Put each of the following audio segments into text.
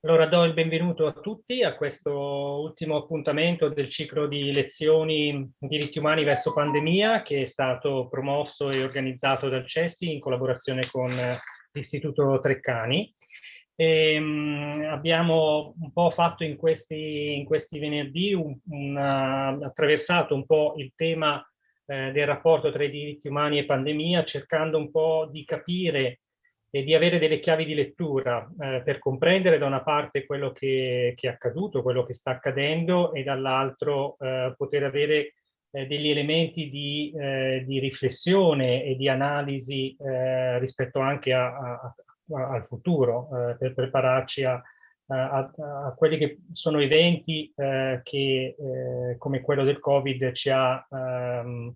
allora do il benvenuto a tutti a questo ultimo appuntamento del ciclo di lezioni diritti umani verso pandemia che è stato promosso e organizzato dal CESPI in collaborazione con l'Istituto Treccani. E, um, abbiamo un po' fatto in questi, in questi venerdì, un, una, attraversato un po' il tema eh, del rapporto tra i diritti umani e pandemia, cercando un po' di capire e di avere delle chiavi di lettura eh, per comprendere da una parte quello che, che, è accaduto, quello che sta accadendo e dall'altro eh, poter avere eh, degli elementi di, eh, di, riflessione e di analisi eh, rispetto anche a, a, a, al futuro eh, per prepararci a, quelli che sono eventi che come quello del Covid ci ha ehm,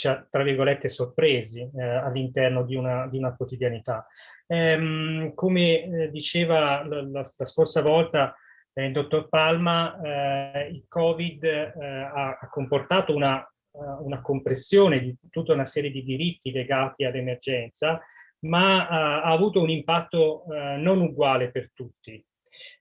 ci ha, tra virgolette, sorpresi eh, all'interno di di una, quotidianità. Ehm, come eh, diceva la, la, la, scorsa volta eh, il dottor Palma, eh, il Covid eh, ha, ha, comportato una, una, compressione di tutta una serie di diritti legati all'emergenza, ma uh, ha avuto un impatto non uguale per tutti.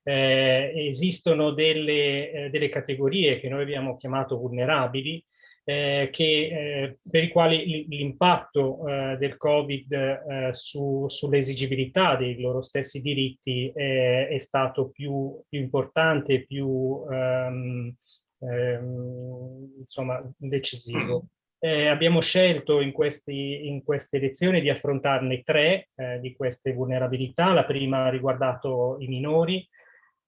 Esistono delle, delle categorie che noi abbiamo chiamato vulnerabili, eh, che, eh, per i quali l'impatto eh, del Covid eh, su, sull'esigibilità dei loro stessi diritti è stato più, più importante, più ehm, ehm, insomma, decisivo. Eh, abbiamo scelto in, questi, in, queste lezioni di affrontarne tre eh, di queste vulnerabilità. La prima ha riguardato i minori,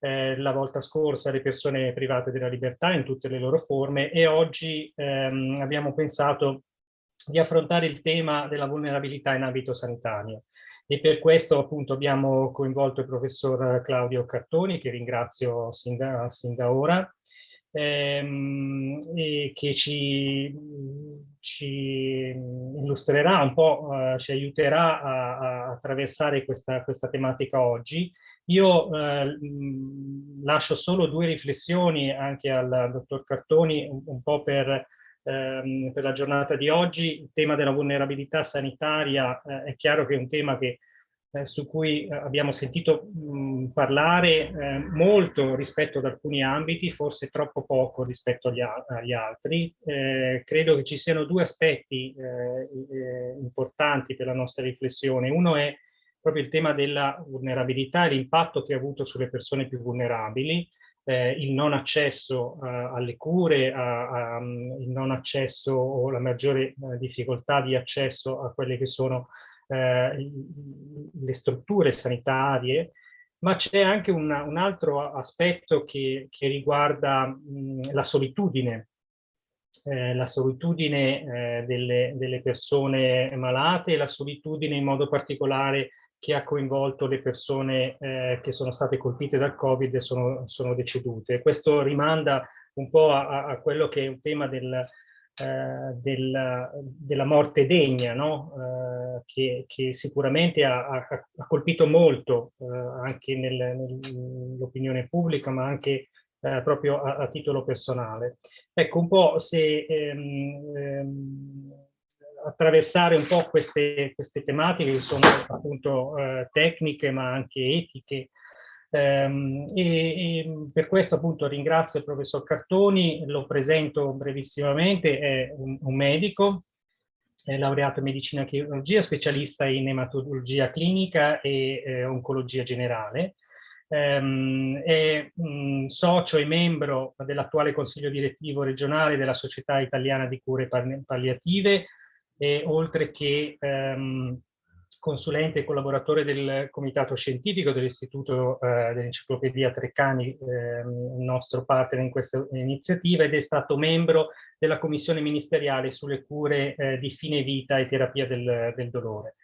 eh, la volta scorsa le persone private della libertà in tutte le loro forme e oggi ehm, abbiamo pensato di affrontare il tema della vulnerabilità in ambito sanitario. E per questo appunto abbiamo coinvolto il professor Claudio Cartoni, che ringrazio sin da, sin da ora, ehm, e che ci, ci, illustrerà un po', eh, ci aiuterà a, a attraversare questa, questa tematica oggi io eh, lascio solo due riflessioni anche al dottor Cartoni, un, un po' per, ehm, per, la giornata di oggi. Il tema della vulnerabilità sanitaria eh, è chiaro che è un tema che, eh, su cui eh, abbiamo sentito mh, parlare eh, molto rispetto ad alcuni ambiti, forse troppo poco rispetto agli, agli altri. Eh, credo che ci siano due aspetti importanti per la nostra riflessione. Uno è proprio il tema della vulnerabilità e l'impatto che ha avuto sulle persone più vulnerabili, eh, il non accesso alle cure, a, a, il non accesso o la maggiore difficoltà di accesso a quelle che sono uh, le strutture sanitarie, ma c'è anche una, un altro aspetto che, che riguarda mh, la solitudine, eh, la solitudine eh, delle, delle, persone malate e la solitudine in modo particolare che ha coinvolto le persone eh, che sono state colpite dal Covid e sono, sono decedute. Questo rimanda un po' a, a, quello che è un tema del, eh, del, della morte degna, no? eh, che, che, sicuramente ha, ha, ha colpito molto eh, anche nell'opinione pubblica, ma anche eh, proprio a, a, titolo personale. Ecco, un po' se ehm, ehm, attraversare un po' queste, queste tematiche che sono appunto eh, tecniche ma anche etiche. Um, e, e, per questo appunto ringrazio il professor Cartoni, lo presento brevissimamente, è un, un medico, è laureato in medicina e chirurgia, specialista in ematologia clinica e eh, oncologia generale. Um, è um, socio e membro dell'attuale consiglio direttivo regionale della Società Italiana di Cure Palliative, e oltre che ehm, consulente e collaboratore del comitato scientifico dell'Istituto eh, dell'Enciclopedia Treccani, eh, nostro partner in questa iniziativa, ed è stato membro della commissione ministeriale sulle cure eh, di fine vita e terapia del, del dolore.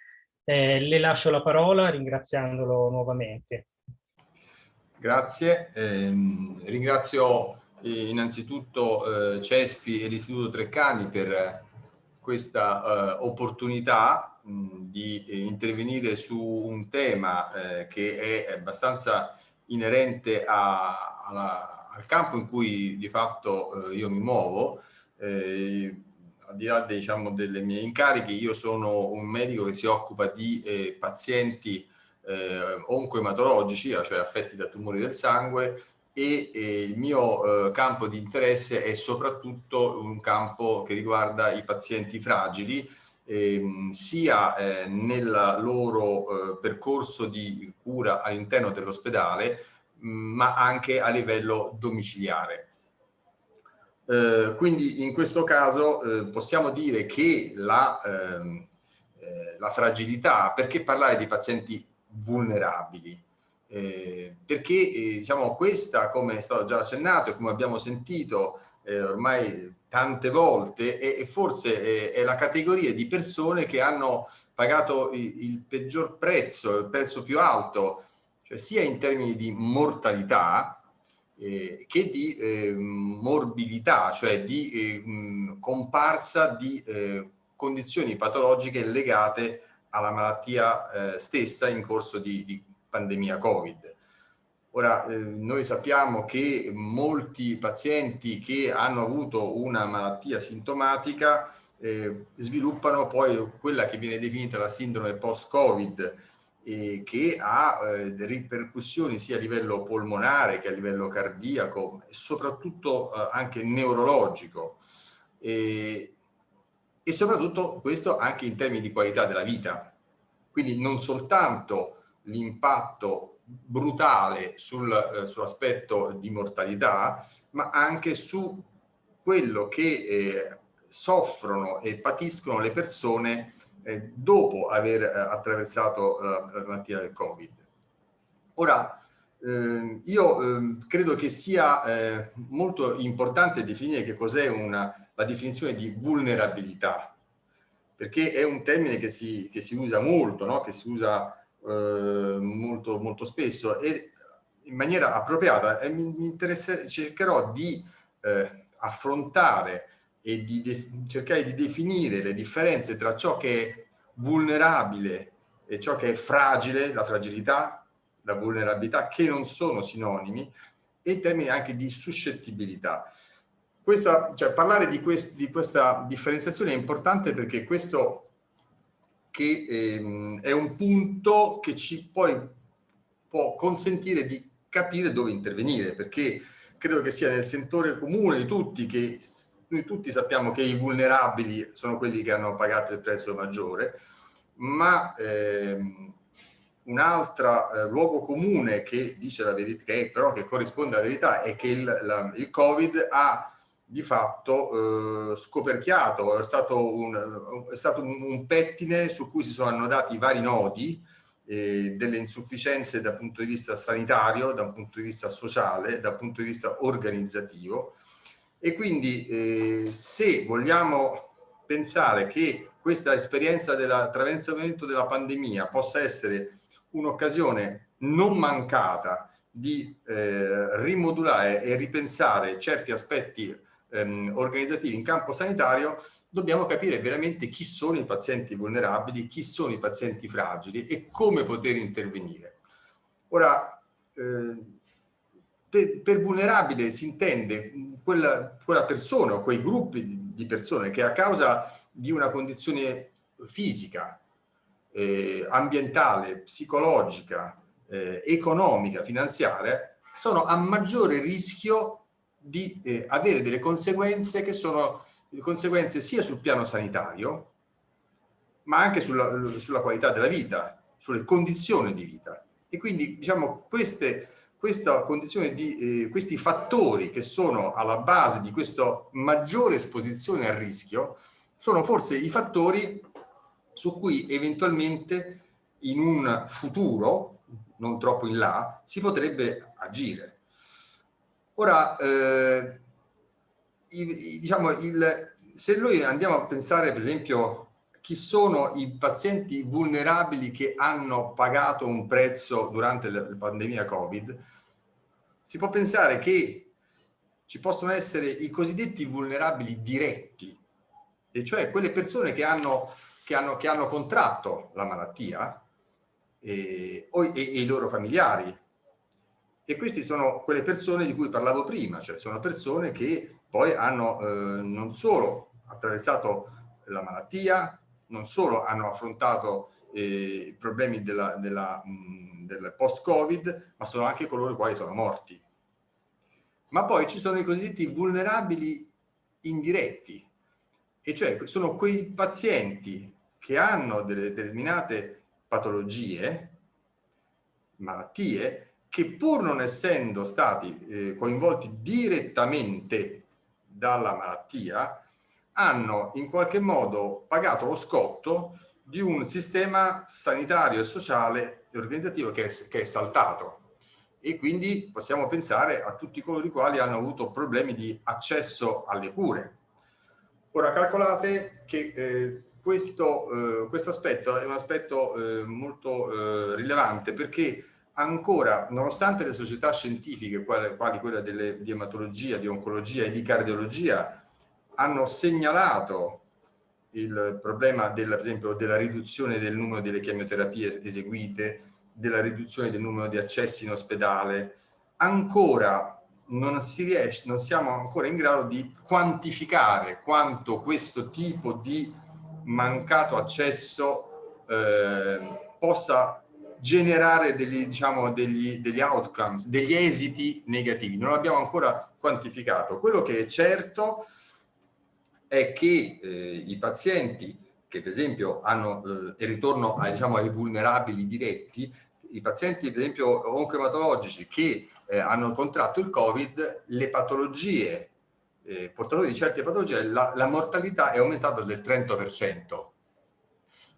Eh, le lascio la parola ringraziandolo nuovamente. Grazie, ehm, ringrazio eh, innanzitutto eh, Cespi e l'Istituto Treccani per questa uh, opportunità mh, di eh, intervenire su un tema eh, che è abbastanza inerente a, alla, al campo in cui di fatto eh, io mi muovo. Eh, al di là diciamo, delle mie incariche, io sono un medico che si occupa di eh, pazienti eh, oncoematologici, cioè affetti da tumori del sangue, e, e il mio eh, campo di interesse è soprattutto un campo che riguarda i pazienti fragili, ehm, sia eh, nel loro eh, percorso di cura all'interno dell'ospedale, ma anche a livello domiciliare. Eh, quindi in questo caso eh, possiamo dire che la, ehm, eh, la, fragilità, perché parlare di pazienti vulnerabili? Eh, perché eh, diciamo questa, come è stato già accennato e come abbiamo sentito eh, ormai tante volte, è forse è, la categoria di persone che hanno pagato il, il peggior prezzo, il prezzo più alto, cioè sia in termini di mortalità, eh, che di eh, morbilità, cioè di mh, comparsa di eh, condizioni patologiche legate alla malattia stessa in corso di, di pandemia Covid. Ora, eh, noi sappiamo che molti pazienti che hanno avuto una malattia sintomatica eh, sviluppano poi quella che viene definita la sindrome post-Covid, eh, che ha eh, ripercussioni sia a livello polmonare che a livello cardiaco e soprattutto eh, anche neurologico e, e soprattutto questo anche in termini di qualità della vita. Quindi non soltanto l'impatto brutale sul, eh, sull'aspetto di mortalità, ma anche su quello che eh, soffrono e patiscono le persone eh, dopo aver eh, attraversato la, la, malattia del Covid. Ora, ehm, io ehm, credo che sia eh, molto importante definire che cos'è la definizione di vulnerabilità, perché è un termine che si, che si usa molto, no? che si usa eh, molto, molto spesso e in maniera appropriata e mi, mi cercherò di eh, affrontare e di cercare di definire le differenze tra ciò che è vulnerabile e ciò che è fragile, la fragilità, la vulnerabilità, che non sono sinonimi, e in termini anche di suscettibilità. Questa, cioè, parlare di, quest, di, questa differenziazione è importante perché questo che, ehm, è un punto che ci poi può consentire di capire dove intervenire, perché credo che sia nel sentore comune di tutti che noi tutti sappiamo che i vulnerabili sono quelli che hanno pagato il prezzo maggiore, ma ehm, un altro eh, luogo comune che dice la verità, che però che corrisponde alla verità, è che il, la, il Covid ha di fatto eh, scoperchiato, è stato, un, è stato un, pettine su cui si sono annodati vari nodi, eh, delle insufficienze dal punto di vista sanitario, dal punto di vista sociale, dal punto di vista organizzativo, e quindi eh, se vogliamo pensare che questa esperienza dell'attraversamento della pandemia possa essere un'occasione non mancata di eh, rimodulare e ripensare certi aspetti ehm, organizzativi in campo sanitario, dobbiamo capire veramente chi sono i pazienti vulnerabili, chi sono i pazienti fragili e come poter intervenire. Ora, eh, per, per, vulnerabile si intende quella, quella persona o quei gruppi di persone che a causa di una condizione fisica, eh, ambientale, psicologica, eh, economica, finanziaria, sono a maggiore rischio di eh, avere delle conseguenze che sono conseguenze sia sul piano sanitario, ma anche sulla, sulla qualità della vita, sulle condizioni di vita. E quindi, diciamo, queste di eh, questi fattori che sono alla base di questa maggiore esposizione al rischio sono forse i fattori su cui eventualmente in un futuro, non troppo in là, si potrebbe agire. Ora, eh, il, diciamo, il, se noi andiamo a pensare per esempio chi sono i pazienti vulnerabili che hanno pagato un prezzo durante la pandemia Covid, si può pensare che ci possono essere i cosiddetti vulnerabili diretti, e cioè quelle persone che hanno, che hanno, che hanno contratto la malattia e, e, e i loro familiari. E queste sono quelle persone di cui parlavo prima, cioè sono persone che poi hanno eh, non solo attraversato la malattia, non solo hanno affrontato eh, problemi della, della, mh, del post-Covid, ma sono anche coloro i quali sono morti. Ma poi ci sono i cosiddetti vulnerabili indiretti, e cioè sono quei pazienti che hanno delle determinate patologie, malattie, che pur non essendo stati eh, coinvolti direttamente dalla malattia, hanno in qualche modo pagato lo scotto di un sistema sanitario e sociale e organizzativo che è, che è saltato e quindi possiamo pensare a tutti coloro i quali hanno avuto problemi di accesso alle cure. Ora calcolate che eh, questo, eh, questo, aspetto è un aspetto eh, molto eh, rilevante perché ancora, nonostante le società scientifiche, quali, quella delle, di ematologia, di oncologia e di cardiologia, hanno segnalato il problema del, per esempio della riduzione del numero delle chemioterapie eseguite, della riduzione del numero di accessi in ospedale, ancora non, si riesce, non siamo ancora in grado di quantificare quanto questo tipo di mancato accesso eh, possa generare degli, diciamo, degli, degli outcomes, degli esiti negativi. Non l'abbiamo ancora quantificato. Quello che è certo è che eh, i pazienti che per esempio hanno, eh, il ritorno ai, diciamo, ai vulnerabili diretti, i pazienti per esempio oncoematologici che eh, hanno contratto il Covid, le patologie, eh, portatori di certe patologie, la, la mortalità è aumentata del 30%.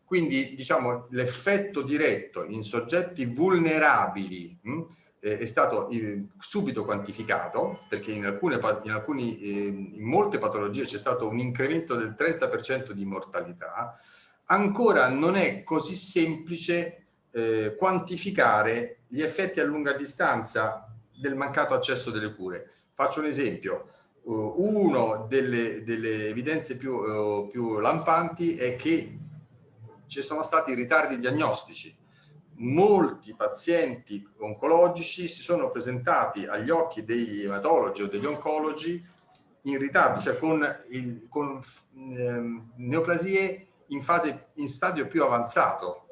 Quindi diciamo l'effetto diretto in soggetti vulnerabili mh, eh, è stato eh, subito quantificato perché in, alcune, in, alcuni, eh, in molte patologie c'è stato un incremento del 30% di mortalità, ancora non è così semplice eh, quantificare gli effetti a lunga distanza del mancato accesso delle cure. Faccio un esempio, uh, una delle, delle, evidenze più, uh, più lampanti è che ci sono stati ritardi diagnostici. Molti pazienti oncologici si sono presentati agli occhi degli ematologi o degli oncologi in ritardo, cioè con, il, con eh, neoplasie in, fase, in stadio più avanzato,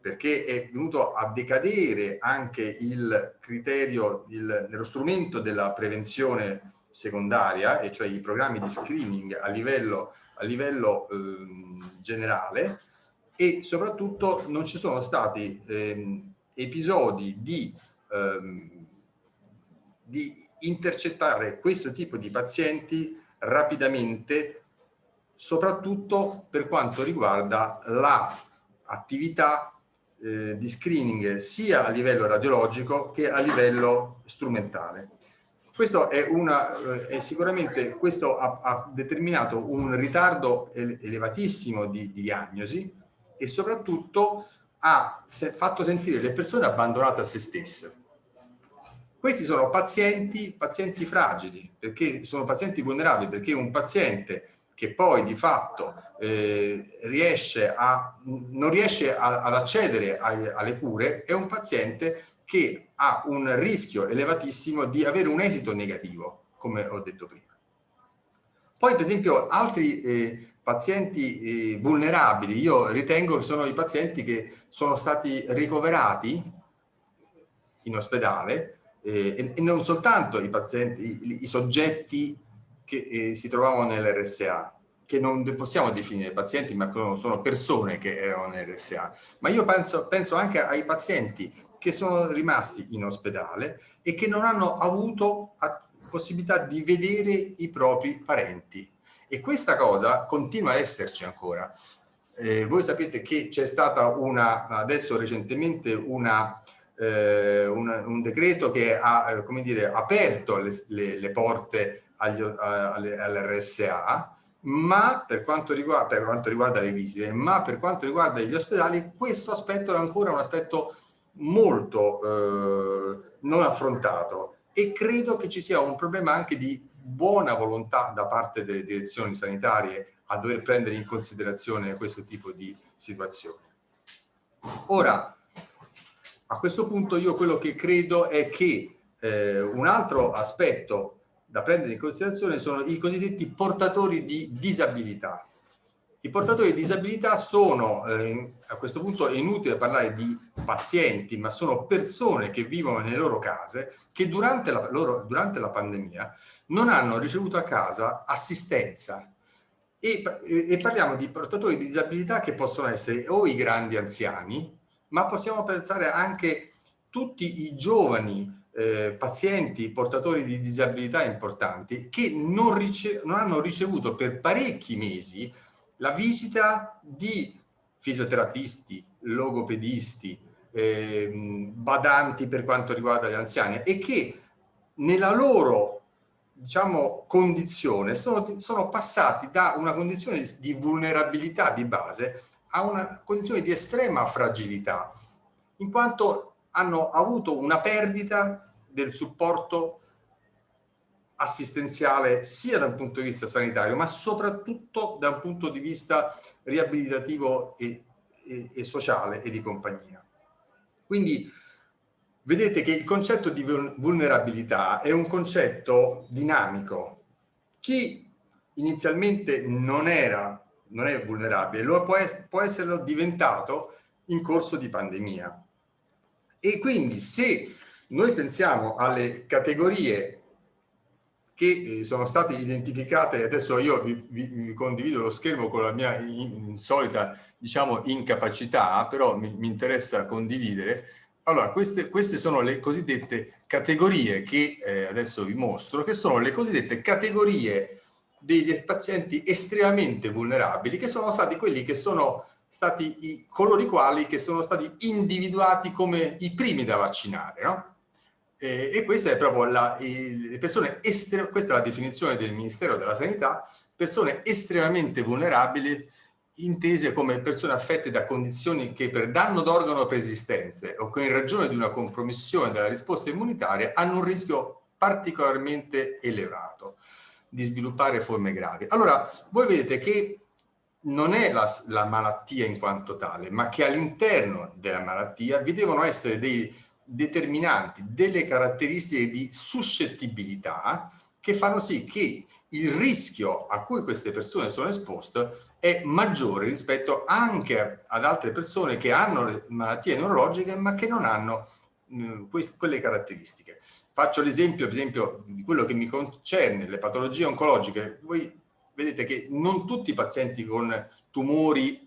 perché è venuto a decadere anche il criterio, il, nello strumento della prevenzione secondaria, e cioè i programmi di screening a livello, a livello eh, generale, e soprattutto non ci sono stati ehm, episodi di, ehm, di intercettare questo tipo di pazienti rapidamente, soprattutto per quanto riguarda l'attività eh, di screening sia a livello radiologico che a livello strumentale. Questo è, una, eh, è sicuramente questo ha, ha, determinato un ritardo elevatissimo di, di diagnosi, e soprattutto ha fatto sentire le persone abbandonate a se stesse. Questi sono pazienti, pazienti fragili, perché sono pazienti vulnerabili, perché un paziente che poi di fatto eh, riesce a, non riesce a, ad accedere ai, alle cure è un paziente che ha un rischio elevatissimo di avere un esito negativo, come ho detto prima. Poi per esempio altri eh, pazienti eh, vulnerabili, io ritengo che sono i pazienti che sono stati ricoverati in ospedale eh, e, non soltanto i pazienti, i, i soggetti che eh, si trovavano nell'RSA, che non possiamo definire pazienti, ma sono persone che erano nell'RSA, ma io penso, penso anche ai pazienti che sono rimasti in ospedale e che non hanno avuto possibilità di vedere i propri parenti e questa cosa continua a esserci ancora. Eh, voi sapete che c'è stata una, adesso recentemente una, eh, una, un decreto che ha eh, dire, aperto le, le, le porte all'RSA, ma per quanto, riguarda, per quanto riguarda le visite, ma per quanto riguarda gli ospedali, questo aspetto è ancora un aspetto molto eh, non affrontato e credo che ci sia un problema anche di buona volontà da parte delle direzioni sanitarie a dover prendere in considerazione questo tipo di situazione. Ora, a questo punto io quello che credo è che eh, un altro aspetto da prendere in considerazione sono i cosiddetti portatori di disabilità. I portatori di disabilità sono, eh, a questo punto è inutile parlare di pazienti, ma sono persone che vivono nelle loro case, che durante la, loro, durante la pandemia non hanno ricevuto a casa assistenza. E, e parliamo di portatori di disabilità che possono essere o i grandi anziani, ma possiamo pensare anche tutti i giovani eh, pazienti portatori di disabilità importanti che non, non hanno ricevuto per parecchi mesi la visita di fisioterapisti, logopedisti, eh, badanti per quanto riguarda gli anziani e che nella loro diciamo, condizione sono, sono passati da una condizione di vulnerabilità di base a una condizione di estrema fragilità, in quanto hanno avuto una perdita del supporto assistenziale sia dal punto di vista sanitario, ma soprattutto da un punto di vista riabilitativo e, e, e sociale e di compagnia. Quindi vedete che il concetto di vulnerabilità è un concetto dinamico. Chi inizialmente non era, non è vulnerabile, lo può, può esserlo diventato in corso di pandemia. E quindi se noi pensiamo alle categorie che eh, sono state identificate, adesso io vi, vi, vi condivido lo schermo con la mia insolita diciamo, incapacità, però mi, mi interessa condividere. Allora, queste, queste, sono le cosiddette categorie che eh, adesso vi mostro, che sono le cosiddette categorie degli pazienti estremamente vulnerabili, che sono stati quelli che sono stati i, coloro i quali che sono stati individuati come i primi da vaccinare, no? Eh, e questa è proprio la, persone questa è la definizione del Ministero della Sanità, persone estremamente vulnerabili intese come persone affette da condizioni che per danno d'organo preesistenze o che in ragione di una compromissione della risposta immunitaria hanno un rischio particolarmente elevato di sviluppare forme gravi. Allora, voi vedete che non è la, la malattia in quanto tale, ma che all'interno della malattia vi devono essere dei determinanti, delle caratteristiche di suscettibilità che fanno sì che il rischio a cui queste persone sono esposte è maggiore rispetto anche ad altre persone che hanno malattie neurologiche ma che non hanno mh, quelle caratteristiche. Faccio l'esempio, di quello che mi concerne, le patologie oncologiche. Voi vedete che non tutti i pazienti con tumori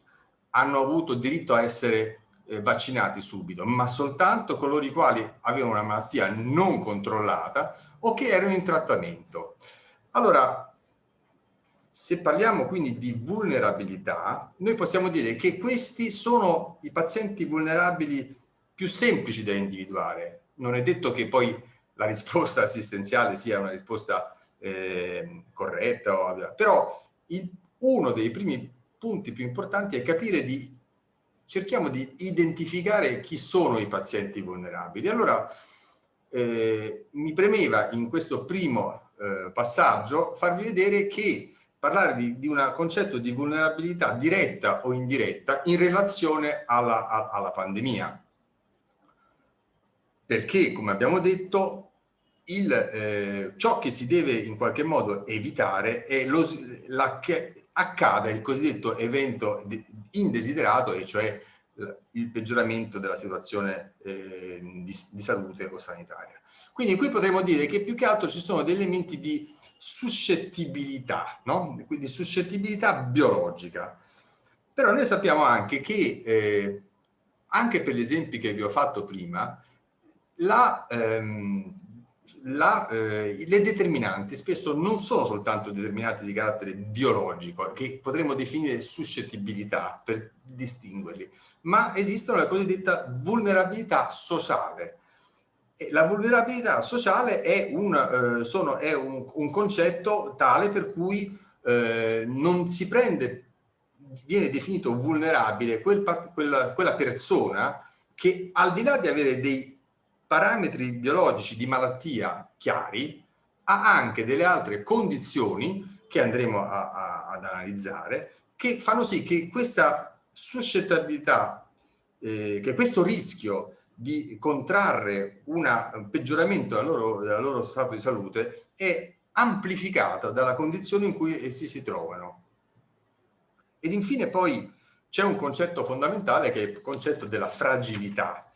hanno avuto diritto a essere eh, vaccinati subito, ma soltanto coloro i quali avevano una malattia non controllata o che erano in trattamento. Allora, se parliamo quindi di vulnerabilità, noi possiamo dire che questi sono i pazienti vulnerabili più semplici da individuare. Non è detto che poi la risposta assistenziale sia una risposta eh, corretta, però il, uno dei primi punti più importanti è capire di cerchiamo di identificare chi sono i pazienti vulnerabili. Allora, eh, mi premeva in questo primo eh, passaggio farvi vedere che parlare di, di un concetto di vulnerabilità diretta o indiretta in relazione alla, alla pandemia. Perché, come abbiamo detto, il, eh, ciò che si deve in qualche modo evitare è lo, la, che accada il cosiddetto evento indesiderato, e cioè il peggioramento della situazione eh, di, di, salute o sanitaria. Quindi qui potremmo dire che più che altro ci sono degli elementi di suscettibilità, no? quindi suscettibilità biologica. Però noi sappiamo anche che, eh, anche per gli esempi che vi ho fatto prima, la, ehm, la, eh, le determinanti spesso non sono soltanto determinate di carattere biologico, che potremmo definire suscettibilità per distinguerli, ma esistono la cosiddetta vulnerabilità sociale. E la vulnerabilità sociale è, un, eh, sono, è un, un, concetto tale per cui eh, non si prende, viene definito vulnerabile quel, quella, quella persona che al di là di avere dei parametri biologici di malattia chiari, ha anche delle altre condizioni che andremo a, a, ad analizzare, che fanno sì che questa suscettibilità, eh, che questo rischio di contrarre una, un peggioramento del loro, del loro stato di salute è amplificata dalla condizione in cui essi si trovano. Ed infine poi c'è un concetto fondamentale che è il concetto della fragilità.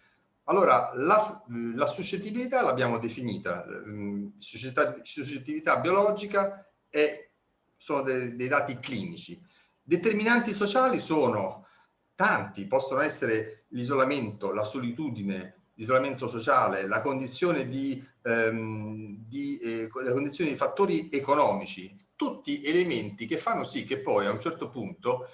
Allora, la, la suscettibilità l'abbiamo definita, mm, suscettibilità biologica e sono dei, dei dati clinici. Determinanti sociali sono tanti, possono essere l'isolamento, la solitudine, l'isolamento sociale, la condizione di, ehm, di, eh, la condizione di fattori economici, tutti elementi che fanno sì che poi a un certo punto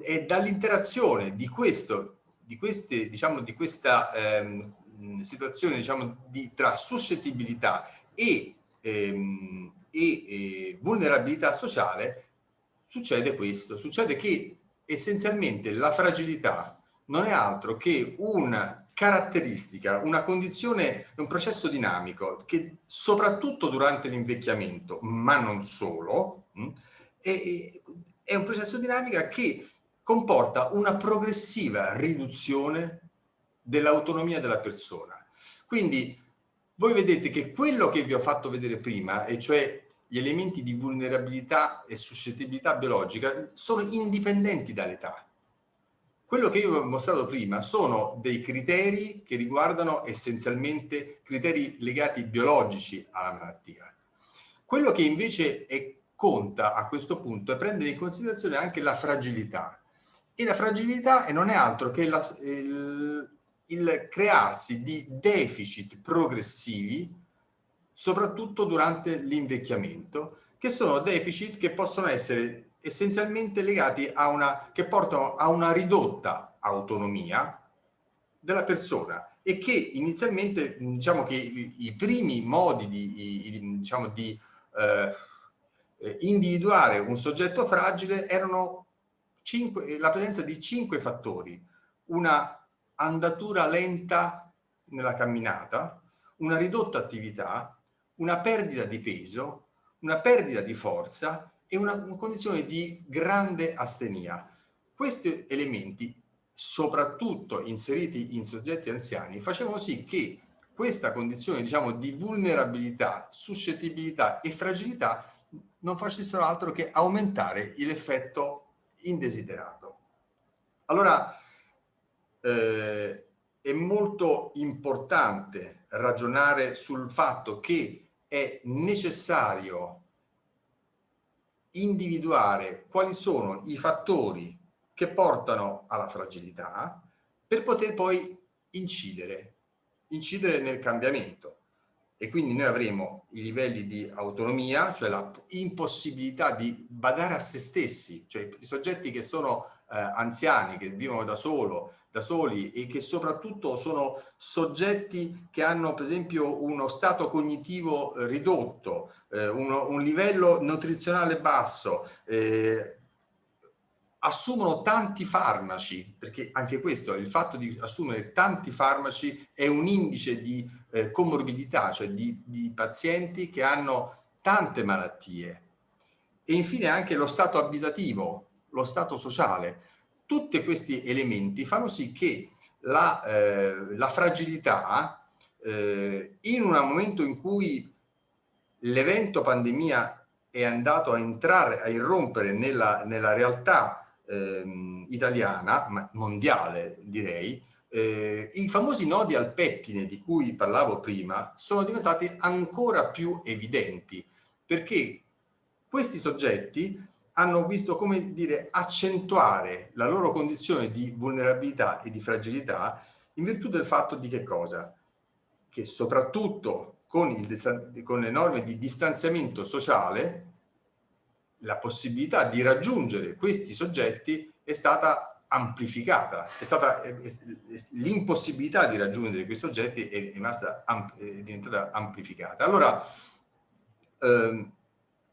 è dall'interazione di questo, di queste, diciamo, di questa ehm, situazione diciamo, di, tra suscettibilità e, ehm, e, e vulnerabilità sociale, succede questo, succede che essenzialmente la fragilità non è altro che una caratteristica, una condizione, un processo dinamico che soprattutto durante l'invecchiamento, ma non solo, mm, è, è un processo dinamico che comporta una progressiva riduzione dell'autonomia della persona. Quindi voi vedete che quello che vi ho fatto vedere prima, e cioè gli elementi di vulnerabilità e suscettibilità biologica, sono indipendenti dall'età. Quello che io vi ho mostrato prima sono dei criteri che riguardano essenzialmente criteri legati biologici alla malattia. Quello che invece è, conta a questo punto è prendere in considerazione anche la fragilità e la fragilità non è altro che la, il, il crearsi di deficit progressivi, soprattutto durante l'invecchiamento, che sono deficit che possono essere essenzialmente legati a una, che portano a una ridotta autonomia della persona e che inizialmente, diciamo che i, i primi modi di, i, diciamo, di eh, individuare un soggetto fragile erano cinque, la presenza di cinque fattori, una andatura lenta nella camminata, una ridotta attività, una perdita di peso, una perdita di forza e una, una condizione di grande astenia. Questi elementi, soprattutto inseriti in soggetti anziani, facevano sì che questa condizione diciamo, di vulnerabilità, suscettibilità e fragilità non facessero altro che aumentare l'effetto indesiderato. Allora, eh, è molto importante ragionare sul fatto che è necessario individuare quali sono i fattori che portano alla fragilità per poter poi incidere, incidere nel cambiamento e quindi noi avremo i livelli di autonomia, cioè la impossibilità di badare a se stessi, cioè i soggetti che sono eh, anziani, che vivono da, solo, da soli e che soprattutto sono soggetti che hanno per esempio uno stato cognitivo eh, ridotto, eh, uno, un livello nutrizionale basso, eh, assumono tanti farmaci, perché anche questo, il fatto di assumere tanti farmaci è un indice di eh, comorbidità, cioè di, di pazienti che hanno tante malattie. E infine anche lo stato abitativo, lo stato sociale. Tutti questi elementi fanno sì che la, eh, la fragilità, eh, in un momento in cui l'evento pandemia è andato a entrare, a irrompere nella, nella realtà ehm, italiana, ma mondiale direi, eh, i famosi nodi al pettine di cui parlavo prima sono diventati ancora più evidenti perché questi soggetti hanno visto come dire accentuare la loro condizione di vulnerabilità e di fragilità in virtù del fatto di che cosa? Che soprattutto con, il, con le norme di distanziamento sociale la possibilità di raggiungere questi soggetti è stata amplificata, l'impossibilità di raggiungere questi soggetti è, rimasta, è diventata amplificata. Allora ehm,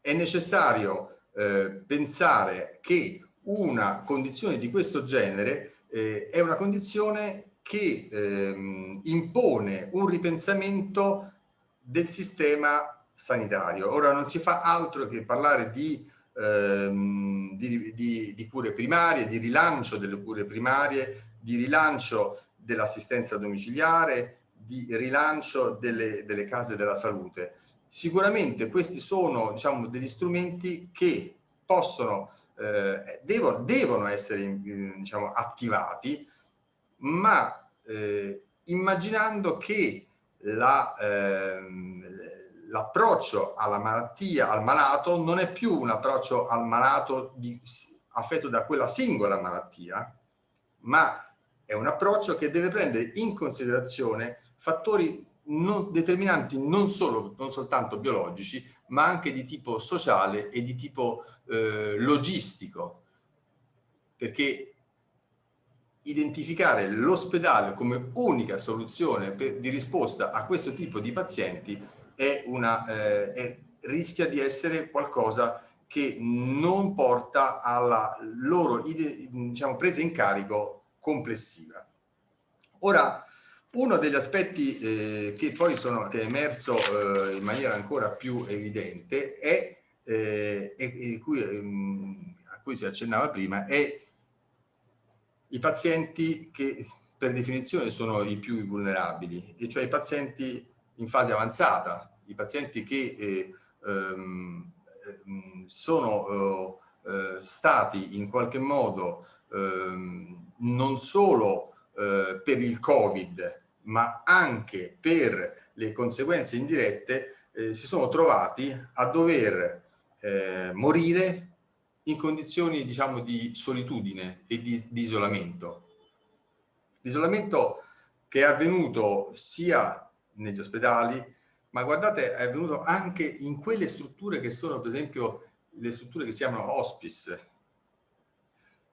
è necessario eh, pensare che una condizione di questo genere eh, è una condizione che ehm, impone un ripensamento del sistema sanitario. Ora non si fa altro che parlare di ehm, di, di, di cure primarie, di rilancio delle cure primarie, di rilancio dell'assistenza domiciliare, di rilancio delle, delle, case della salute. Sicuramente questi sono diciamo, degli strumenti che possono eh, devono, devono, essere diciamo, attivati, ma eh, immaginando che ehm, l'approccio alla malattia, al malato, non è più un approccio al malato di, affetto da quella singola malattia, ma è un approccio che deve prendere in considerazione fattori non, determinanti non, solo, non soltanto biologici, ma anche di tipo sociale e di tipo eh, logistico, perché identificare l'ospedale come unica soluzione per, di risposta a questo tipo di pazienti è una, eh, è, rischia di essere qualcosa che non porta alla loro diciamo, presa in carico complessiva. Ora, uno degli aspetti eh, che poi sono, che è emerso eh, in maniera ancora più evidente è, eh, e, e cui, ehm, a cui si accennava prima, è i pazienti che per definizione sono i più vulnerabili, e cioè i pazienti in fase avanzata, i pazienti che eh, ehm, ehm sono eh, eh, stati in qualche modo ehm, non solo eh, per il Covid, ma anche per le conseguenze indirette, eh, si sono trovati a dover morire in condizioni diciamo di solitudine e di, di isolamento. L'isolamento che è avvenuto sia negli ospedali, ma guardate è avvenuto anche in quelle strutture che sono per esempio le strutture che si chiamano hospice.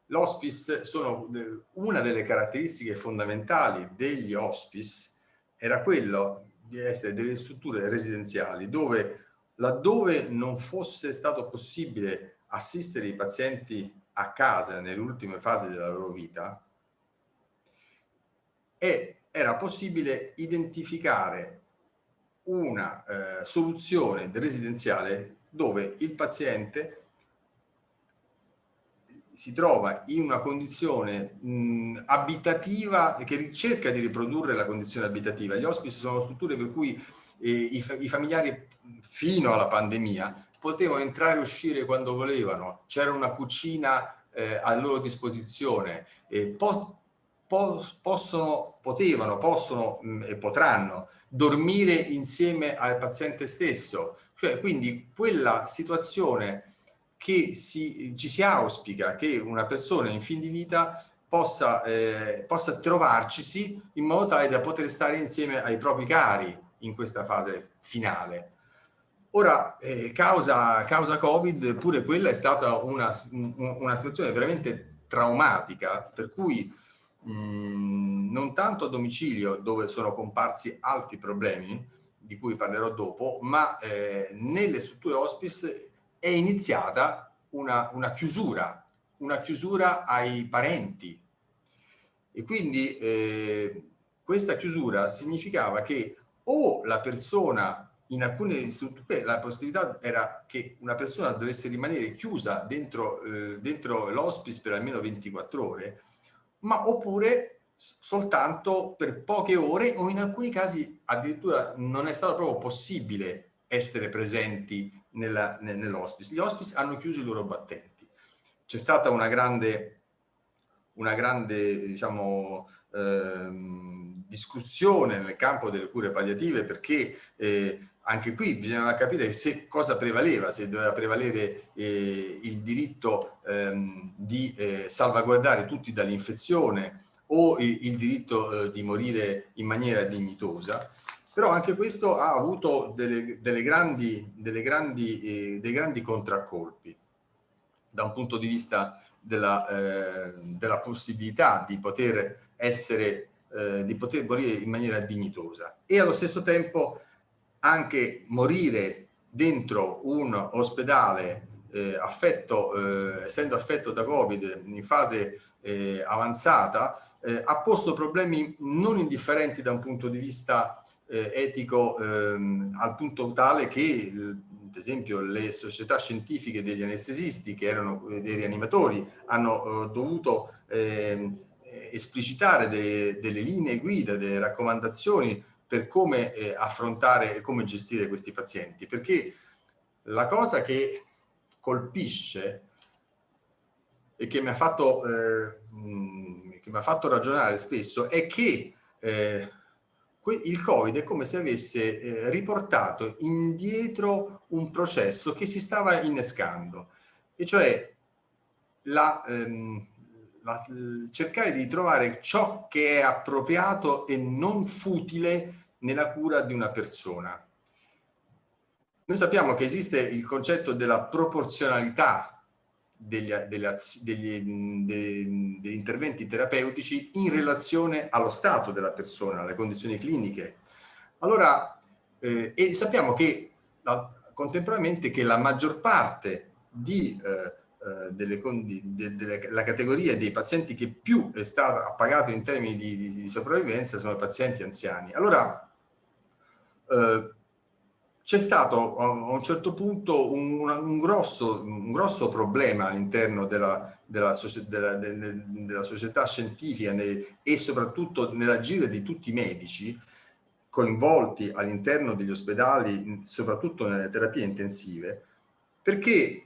L'hospice sono una delle caratteristiche fondamentali degli hospice era quello di essere delle strutture residenziali dove laddove non fosse stato possibile assistere i pazienti a casa nelle ultime fasi della loro vita e era possibile identificare una eh, soluzione residenziale dove il paziente si trova in una condizione mh, abitativa che cerca di riprodurre la condizione abitativa. Gli ospici sono strutture per cui eh, i, i, familiari fino alla pandemia potevano entrare e uscire quando volevano, c'era una cucina eh, a loro disposizione, eh, po possono, potevano, possono mh, e potranno dormire insieme al paziente stesso, cioè quindi quella situazione che si, ci si auspica che una persona in fin di vita possa, eh, possa trovarcisi in modo tale da poter stare insieme ai propri cari in questa fase finale. Ora, eh, causa, causa Covid, pure quella è stata una, una situazione veramente traumatica, per cui mh, non tanto a domicilio dove sono comparsi altri problemi, di cui parlerò dopo, ma eh, nelle strutture hospice è iniziata una, una chiusura, una chiusura ai parenti. E quindi eh, questa chiusura significava che o la persona in alcune strutture la possibilità era che una persona dovesse rimanere chiusa dentro, eh, dentro l'hospice per almeno 24 ore, ma oppure soltanto per poche ore o in alcuni casi addirittura non è stato proprio possibile essere presenti nell'hospice. Gli hospice hanno chiuso i loro battenti. C'è stata una grande, una grande diciamo, ehm, discussione nel campo delle cure palliative perché eh, anche qui bisognava capire se cosa prevaleva, se doveva prevalere eh, il diritto ehm, di eh, salvaguardare tutti dall'infezione o il, il diritto eh, di morire in maniera dignitosa. Però anche questo ha avuto delle, delle grandi, delle grandi, eh, dei grandi contraccolpi da un punto di vista della, eh, della possibilità di poter essere, eh, di poter morire in maniera dignitosa. E allo stesso tempo anche morire dentro un ospedale eh, affetto, eh, essendo affetto da Covid in fase eh, avanzata, eh, ha posto problemi non indifferenti da un punto di vista eh, etico ehm, al punto tale che per esempio le società scientifiche degli anestesisti che erano eh, dei rianimatori hanno eh, dovuto ehm, esplicitare de, delle linee guida, delle raccomandazioni per come eh, affrontare e come gestire questi pazienti perché la cosa che colpisce e che mi ha fatto, eh, che mi ha fatto ragionare spesso è che eh, il Covid è come se avesse eh, riportato indietro un processo che si stava innescando, e cioè la, ehm, la, cercare di trovare ciò che è appropriato e non futile nella cura di una persona. Noi sappiamo che esiste il concetto della proporzionalità degli, degli, degli, degli, interventi terapeutici in relazione allo stato della persona, alle condizioni cliniche. Allora, eh, e sappiamo che la, contemporaneamente che la maggior parte di, eh, eh delle, di, de, della categoria dei pazienti che più è stata appagato in termini di, di, di sopravvivenza sono i pazienti anziani. Allora, eh, c'è stato a un certo punto un, un, grosso, un grosso, problema all'interno della, della, della, della, società scientifica e soprattutto nell'agire di tutti i medici coinvolti all'interno degli ospedali, soprattutto nelle terapie intensive, perché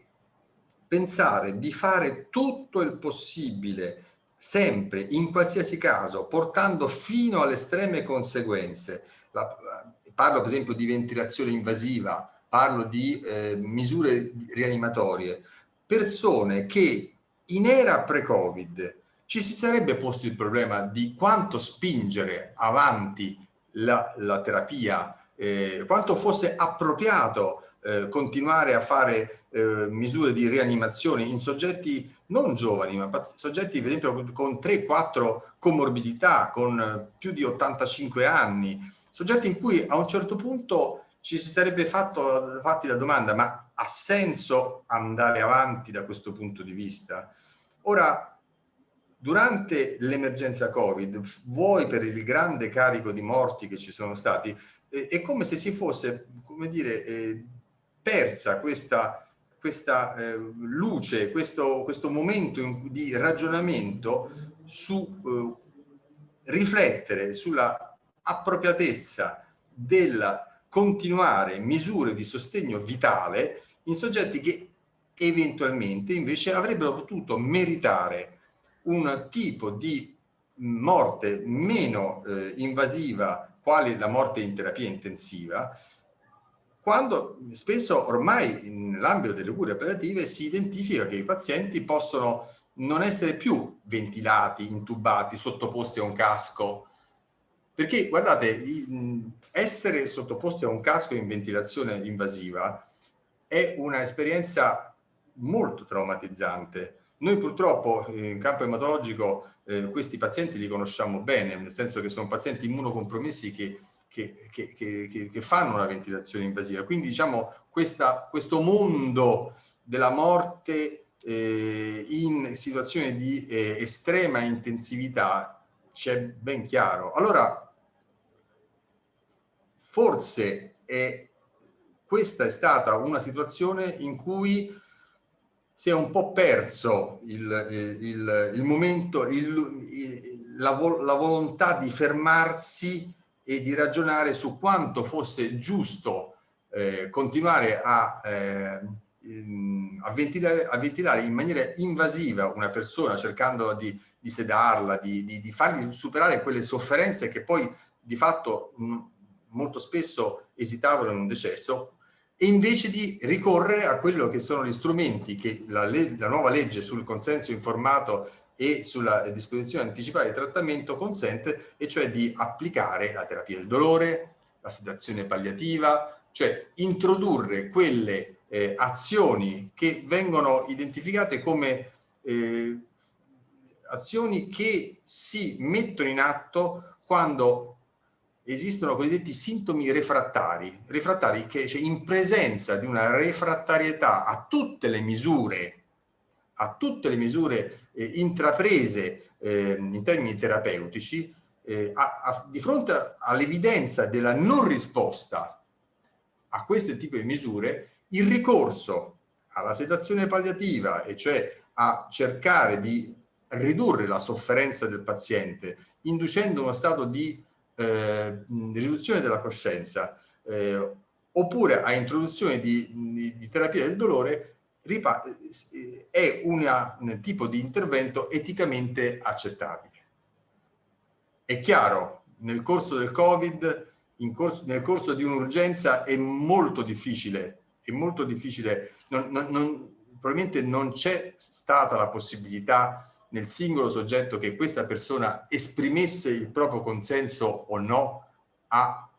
pensare di fare tutto il possibile sempre, in qualsiasi caso, portando fino alle estreme conseguenze, la, parlo per esempio di ventilazione invasiva, parlo di eh, misure rianimatorie, persone che in era pre-Covid ci si sarebbe posto il problema di quanto spingere avanti la, la terapia, eh, quanto fosse appropriato eh, continuare a fare eh, misure di rianimazione in soggetti non giovani, ma soggetti per esempio con 3-4 comorbidità, con più di 85 anni, soggetti in cui a un certo punto ci si sarebbe fatto, fatti la domanda ma ha senso andare avanti da questo punto di vista? Ora, durante l'emergenza Covid, vuoi per il grande carico di morti che ci sono stati, è come se si fosse, come dire, eh, persa questa, questa eh, luce, questo, questo momento in, di ragionamento su eh, riflettere sulla appropriatezza del continuare misure di sostegno vitale in soggetti che eventualmente invece avrebbero potuto meritare un tipo di morte meno eh, invasiva quale la morte in terapia intensiva quando spesso ormai nell'ambito delle cure palliative si identifica che i pazienti possono non essere più ventilati, intubati, sottoposti a un casco perché guardate, essere sottoposti a un casco in ventilazione invasiva è un'esperienza molto traumatizzante. Noi purtroppo in campo ematologico eh, questi pazienti li conosciamo bene, nel senso che sono pazienti immunocompromessi che, che, che, che fanno una ventilazione invasiva. Quindi diciamo questa, questo mondo della morte eh, in situazioni di eh, estrema intensività c'è ben chiaro. Allora, forse è, questa è stata una situazione in cui si è un po' perso il, il, il momento, il, la, la volontà di fermarsi e di ragionare su quanto fosse giusto eh, continuare a, eh, a, ventilare, a, ventilare, in maniera invasiva una persona cercando di, di sedarla, di, di, di, fargli superare quelle sofferenze che poi di fatto mh, molto spesso esitavano in un decesso, e invece di ricorrere a quello che sono gli strumenti che la, la nuova legge sul consenso informato e sulla disposizione anticipata di trattamento consente, e cioè di applicare la terapia del dolore, la sedazione palliativa, cioè introdurre quelle eh, azioni che vengono identificate come eh, azioni che si mettono in atto quando esistono cosiddetti sintomi refrattari, refrattari che cioè, in presenza di una refrattarietà a tutte le misure, a tutte le misure eh, intraprese eh, in termini terapeutici, eh, a, a, di fronte all'evidenza della non risposta a questo tipo di misure, il ricorso alla sedazione palliativa, e cioè a cercare di ridurre la sofferenza del paziente, inducendo uno stato di eh, riduzione della coscienza eh, oppure a introduzione di, di, di, terapia del dolore è un tipo di intervento eticamente accettabile. È chiaro, nel corso del Covid, corso, nel corso di un'urgenza è molto difficile, è molto difficile, non, non, non, probabilmente non c'è stata la possibilità nel singolo soggetto che questa persona esprimesse il proprio consenso o no a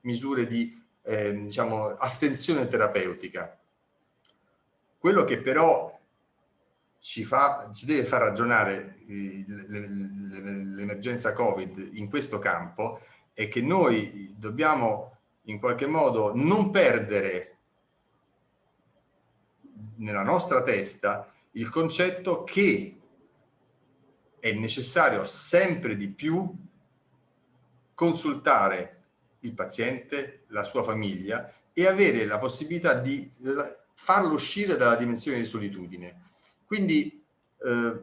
misure di eh, diciamo, astensione terapeutica. Quello che però ci, fa, ci deve far ragionare l'emergenza Covid in questo campo è che noi dobbiamo in qualche modo non perdere nella nostra testa il concetto che è necessario sempre di più consultare il paziente, la sua famiglia e avere la possibilità di farlo uscire dalla dimensione di solitudine. Quindi eh,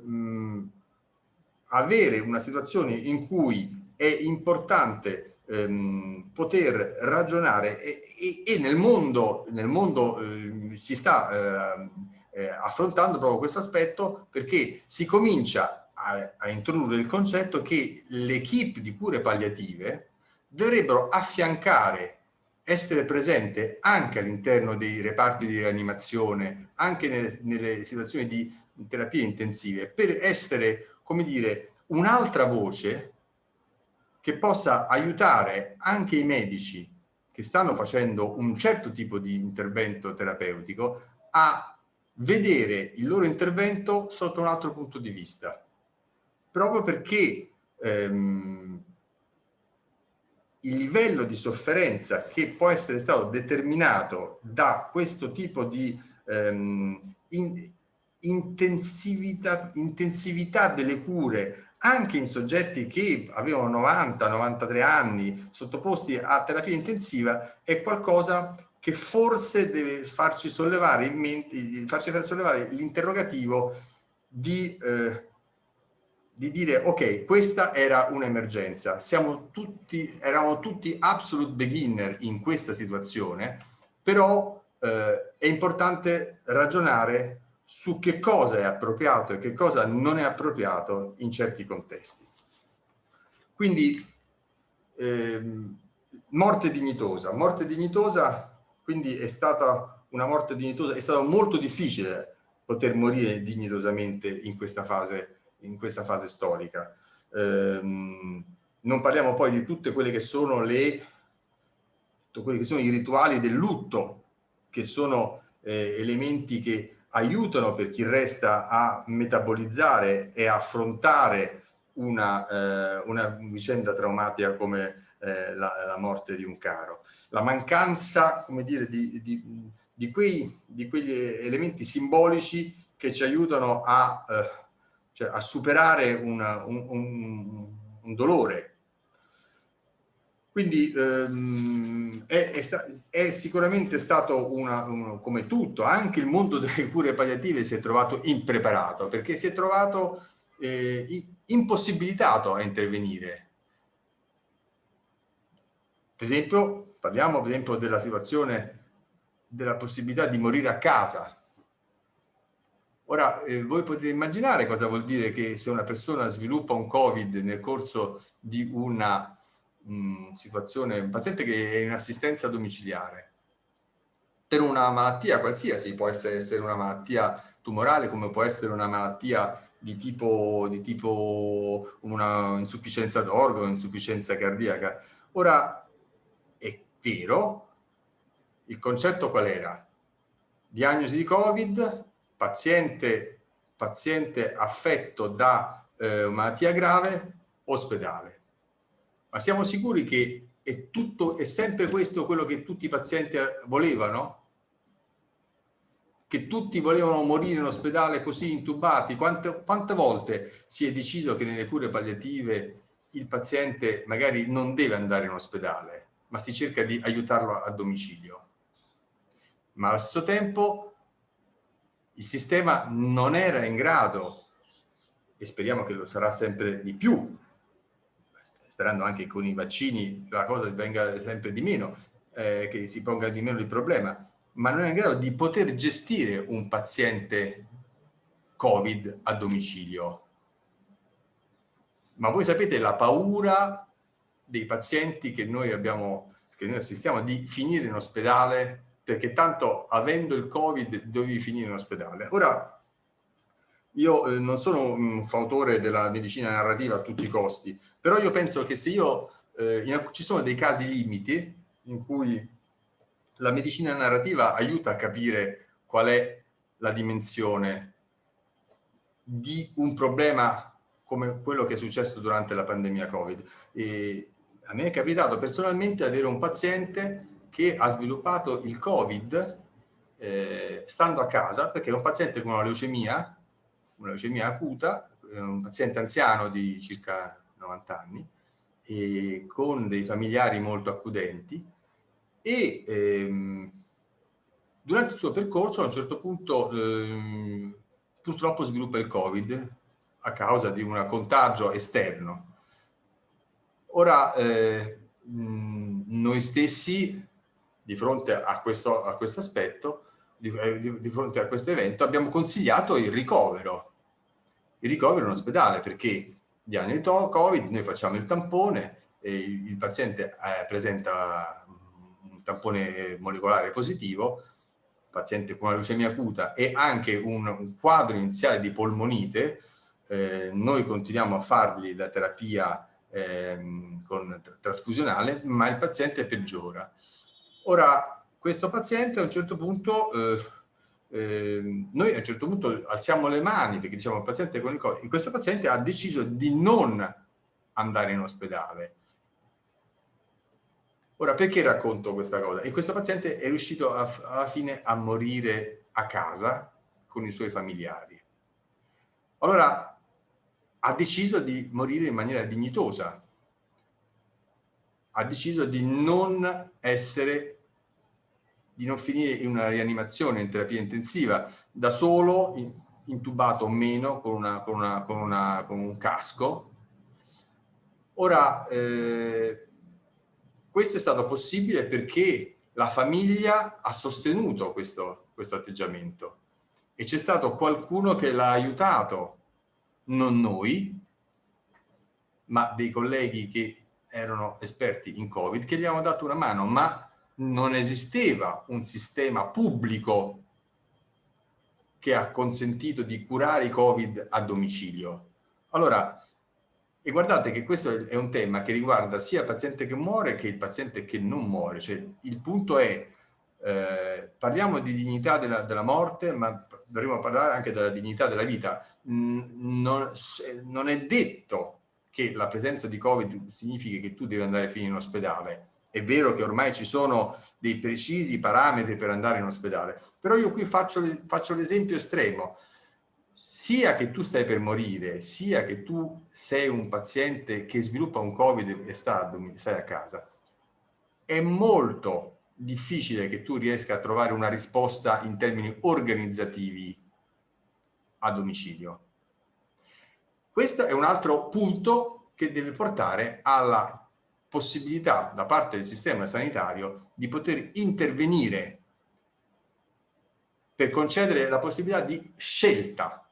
avere una situazione in cui è importante ehm, poter ragionare e, e, e, nel mondo, nel mondo eh, si sta eh, eh, affrontando proprio questo aspetto perché si comincia a, a introdurre il concetto che l'equipe di cure palliative dovrebbero affiancare, essere presente anche all'interno dei reparti di rianimazione, anche nelle, nelle situazioni di terapie intensive, per essere, come dire, un'altra voce che possa aiutare anche i medici che stanno facendo un certo tipo di intervento terapeutico a vedere il loro intervento sotto un altro punto di vista. Proprio perché ehm, il livello di sofferenza che può essere stato determinato da questo tipo di ehm, in, intensività, intensività delle cure anche in soggetti che avevano 90-93 anni sottoposti a terapia intensiva è qualcosa che forse deve farci sollevare in mente, farci far sollevare l'interrogativo di eh, di dire ok questa era un'emergenza. Tutti eravamo tutti absolute beginner in questa situazione però eh, è importante ragionare su che cosa è appropriato e che cosa non è appropriato in certi contesti. Quindi ehm, morte dignitosa. Morte dignitosa quindi è stata una morte dignitosa è stato molto difficile poter morire dignitosamente in questa fase in questa fase storica. Ehm, non parliamo poi di tutte quelle che sono le quelli che sono i rituali del lutto, che sono eh, elementi che aiutano per chi resta a metabolizzare e affrontare una, eh, una vicenda traumatica come eh, la, la, morte di un caro. La mancanza, come dire, di, di, di, quei, di quegli elementi simbolici che ci aiutano a eh, cioè a superare una, un, un, un, dolore. Quindi ehm, è, è, sta è, sicuramente stato, una, un, come tutto, anche il mondo delle cure palliative si è trovato impreparato, perché si è trovato eh, impossibilitato a intervenire. Per esempio, parliamo per esempio della situazione della possibilità di morire a casa, Ora, eh, voi potete immaginare cosa vuol dire che se una persona sviluppa un Covid nel corso di una mh, mm, situazione, un paziente che è in assistenza domiciliare, per una malattia qualsiasi, può essere, una malattia tumorale come può essere una malattia di tipo, di tipo una insufficienza d'organo, insufficienza cardiaca. Ora, vero, il concetto qual era? Diagnosi di Covid, paziente, paziente affetto da eh, malattia grave, ospedale. Ma siamo sicuri che è, tutto, è sempre questo quello che tutti i pazienti volevano? Che tutti volevano morire in ospedale così intubati? Quante, quante volte si è deciso che nelle cure palliative il paziente magari non deve andare in ospedale, ma si cerca di aiutarlo a domicilio? Ma allo stesso tempo il sistema non era in grado, e speriamo che lo sarà sempre di più, sperando anche con i vaccini la cosa venga sempre di meno, eh, che si ponga di meno il problema, ma non è in grado di poter gestire un paziente Covid a domicilio. Ma voi sapete la paura dei pazienti che noi abbiamo, che noi assistiamo di finire in ospedale perché tanto avendo il Covid dovevi finire in ospedale. Ora, io eh, non sono un fautore della medicina narrativa a tutti i costi, però io penso che se io, eh, in, ci sono dei casi limiti in cui la medicina narrativa aiuta a capire qual è la dimensione di un problema come quello che è successo durante la pandemia Covid. E a me è capitato personalmente avere un paziente che ha sviluppato il Covid eh, stando a casa, perché era un paziente con una leucemia, una leucemia acuta, eh, un paziente anziano di circa 90 anni, e con dei familiari molto accudenti, e ehm, durante il suo percorso a un certo punto ehm, purtroppo sviluppa il Covid a causa di un contagio esterno. Ora, eh, noi stessi, di fronte a questo, a questo aspetto, di, eh, di, di, fronte a questo evento, abbiamo consigliato il ricovero. Il ricovero in ospedale, perché diagnosi Covid, noi facciamo il tampone, il, il paziente eh, presenta un tampone molecolare positivo, paziente con una leucemia acuta e anche un, un quadro iniziale di polmonite, eh, noi continuiamo a fargli la terapia eh, con trasfusionale, ma il paziente peggiora. Ora, questo paziente a un certo punto, eh, eh, noi a un certo punto alziamo le mani perché diciamo il paziente con il Covid, questo paziente ha deciso di non andare in ospedale, Ora, perché racconto questa cosa? E questo paziente è riuscito a, alla fine a morire a casa con i suoi familiari. Allora, ha deciso di morire in maniera dignitosa. Ha deciso di non essere, di non finire in una rianimazione, in terapia intensiva, da solo, intubato o meno, con, una, con, una, con, una, con un casco. Ora, eh, questo è stato possibile perché la famiglia ha sostenuto questo, questo atteggiamento e c'è stato qualcuno che l'ha aiutato, non noi, ma dei colleghi che erano esperti in Covid, che gli hanno dato una mano, ma non esisteva un sistema pubblico che ha consentito di curare i Covid a domicilio. Allora, e guardate che questo è un tema che riguarda sia il paziente che muore che il paziente che non muore. Cioè, il punto è, eh, parliamo di dignità della, della, morte, ma dovremmo parlare anche della dignità della vita. Non, non è detto che la presenza di Covid significhi che tu devi andare fino in ospedale. È vero che ormai ci sono dei precisi parametri per andare in ospedale, però io qui faccio, faccio l'esempio estremo sia che tu stai per morire, sia che tu sei un paziente che sviluppa un Covid e sta, stai a casa, è molto difficile che tu riesca a trovare una risposta in termini organizzativi a domicilio. Questo è un altro punto che deve portare alla possibilità da parte del sistema sanitario di poter intervenire per concedere la possibilità di scelta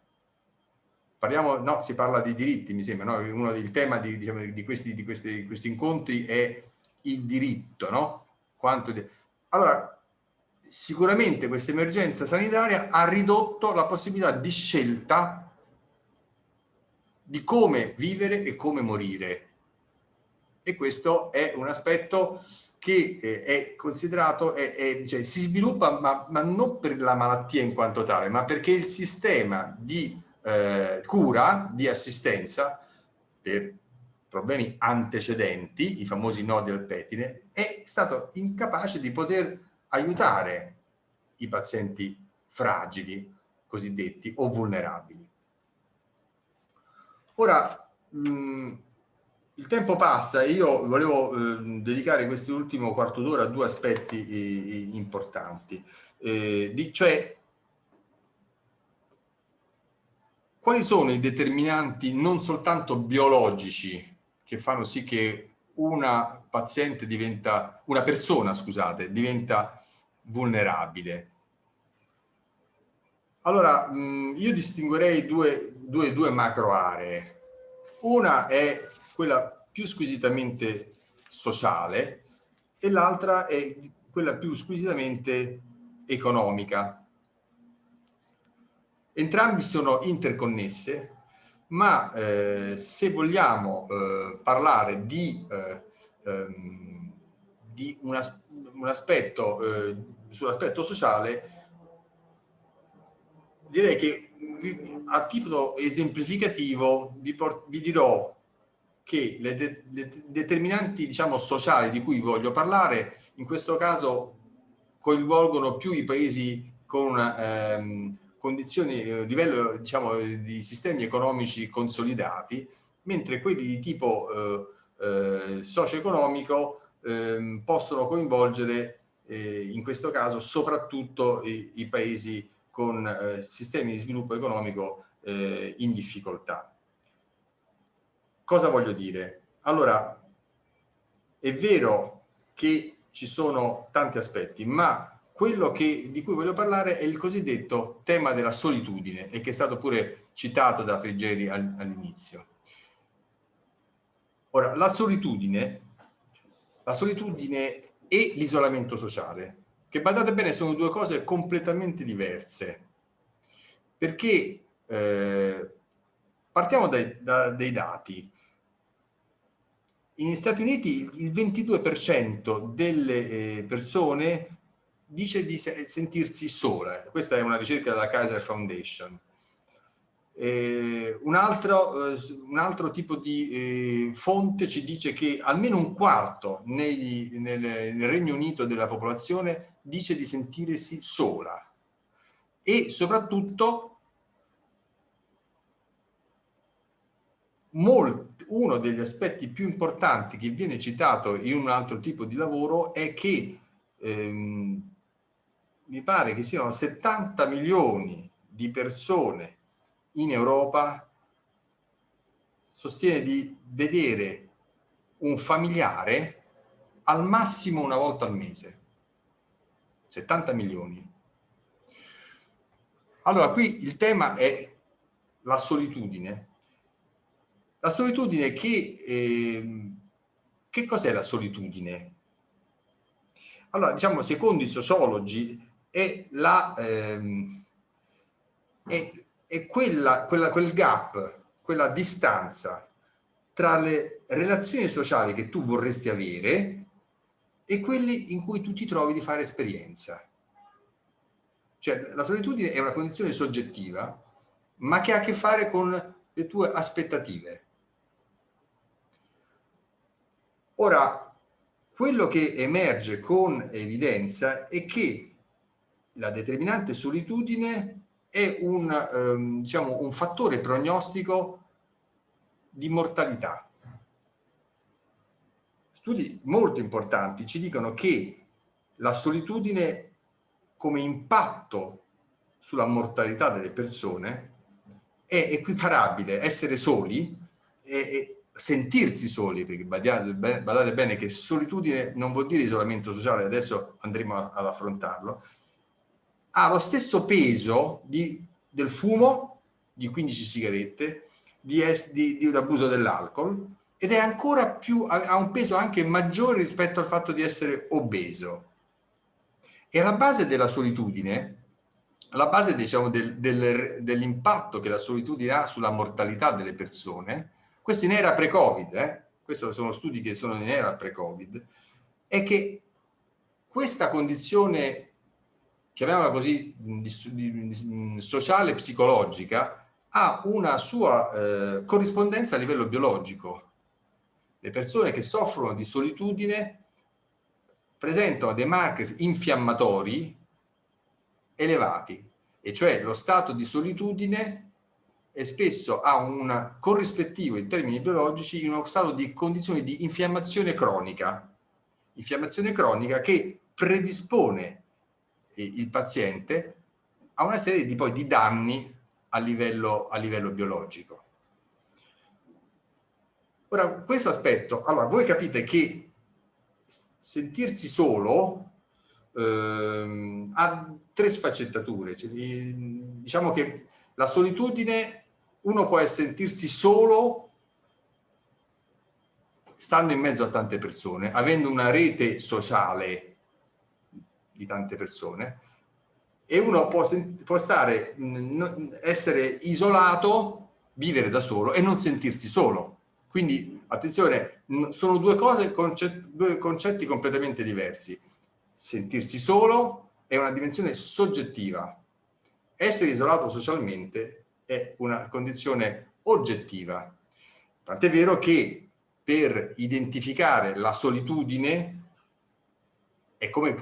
parliamo, no, si parla di diritti, mi sembra, no? Uno del tema di, diciamo, di, questi, di, questi, questi, incontri è il diritto, no? Quanto di... Allora, sicuramente questa emergenza sanitaria ha ridotto la possibilità di scelta di come vivere e come morire. E questo è un aspetto che eh, è considerato, è, è, cioè, si sviluppa ma, ma non per la malattia in quanto tale, ma perché il sistema di eh, cura, di assistenza per problemi antecedenti, i famosi nodi al pettine, è stato incapace di poter aiutare i pazienti fragili, cosiddetti, o vulnerabili. Ora, mh, mm, il tempo passa e io volevo eh, dedicare quest'ultimo quarto d'ora a due aspetti eh, importanti, eh, di, cioè quali sono i determinanti non soltanto biologici che fanno sì che una paziente diventa, una persona, scusate, diventa vulnerabile. Allora, io distinguerei due, due, due macro aree. Una è quella più squisitamente sociale e l'altra è quella più squisitamente economica. Entrambi sono interconnesse, ma eh, se vogliamo eh, parlare di, eh, ehm, di un, as un, aspetto eh, sull'aspetto sociale, direi che a titolo esemplificativo vi, vi dirò che le, de le determinanti diciamo, sociali di cui voglio parlare in questo caso coinvolgono più i paesi con ehm, condizioni, eh, livello diciamo, di sistemi economici consolidati, mentre quelli di tipo eh, eh, socio-economico eh, possono coinvolgere eh, in questo caso soprattutto i, i paesi con eh, sistemi di sviluppo economico eh, in difficoltà. Cosa voglio dire? Allora, è vero che ci sono tanti aspetti, ma quello che, di cui voglio parlare è il cosiddetto tema della solitudine e che è stato pure citato da Friggeri all'inizio. Ora, la solitudine, la solitudine e l'isolamento sociale che badate bene sono due cose completamente diverse, perché eh, partiamo dai, da, dai dati. Negli Stati Uniti il 22% delle eh, persone dice di sentirsi sola, questa è una ricerca della Kaiser Foundation. Eh, un, altro, eh, un, altro, tipo di eh, fonte ci dice che almeno un quarto negli, nel, nel, Regno Unito della popolazione dice di sentirsi sola. E soprattutto molt, uno degli aspetti più importanti che viene citato in un altro tipo di lavoro è che ehm, mi pare che siano 70 milioni di persone in Europa sostiene di vedere un familiare al massimo una volta al mese. 70 milioni. Allora, qui il tema è la solitudine. La solitudine che... Eh, che cos'è la solitudine? Allora, diciamo, secondo i sociologi, è la... Ehm, è è quella, quella, quel gap, quella distanza tra le relazioni sociali che tu vorresti avere e quelli in cui tu ti trovi di fare esperienza. Cioè la solitudine è una condizione soggettiva, ma che ha a che fare con le tue aspettative. Ora, quello che emerge con evidenza è che la determinante solitudine è un, ehm, diciamo, un fattore prognostico di mortalità. Studi molto importanti ci dicono che la solitudine come impatto sulla mortalità delle persone è equiparabile essere soli e, e sentirsi soli, perché badate, bene che solitudine non vuol dire isolamento sociale, adesso andremo ad affrontarlo, ha lo stesso peso di, del fumo, di 15 sigarette, di, di, di un abuso dell'alcol ed è ancora più, ha un peso anche maggiore rispetto al fatto di essere obeso. E alla base della solitudine, alla base diciamo, del, del, dell'impatto che la solitudine ha sulla mortalità delle persone, questo in era pre-Covid, eh? questi sono studi che sono in era pre-Covid, è che questa condizione chiamiamola così, sociale psicologica, ha una sua eh, corrispondenza a livello biologico. Le persone che soffrono di solitudine presentano dei marker infiammatori elevati, e cioè lo stato di solitudine e spesso ha un corrispettivo in termini biologici in uno stato di condizioni di infiammazione cronica. Infiammazione cronica che predispone il paziente a una serie di, poi, di danni a livello, a livello biologico. Ora, questo aspetto, allora voi capite che sentirsi solo eh, ha tre sfaccettature. Cioè, diciamo che la solitudine, uno può sentirsi solo stando in mezzo a tante persone, avendo una rete sociale di tante persone, e uno può, può stare, essere isolato, vivere da solo e non sentirsi solo. Quindi, attenzione, sono due cose, concetti, due concetti completamente diversi. Sentirsi solo è una dimensione soggettiva. Essere isolato socialmente è una condizione oggettiva. Tant'è vero che per identificare la solitudine è come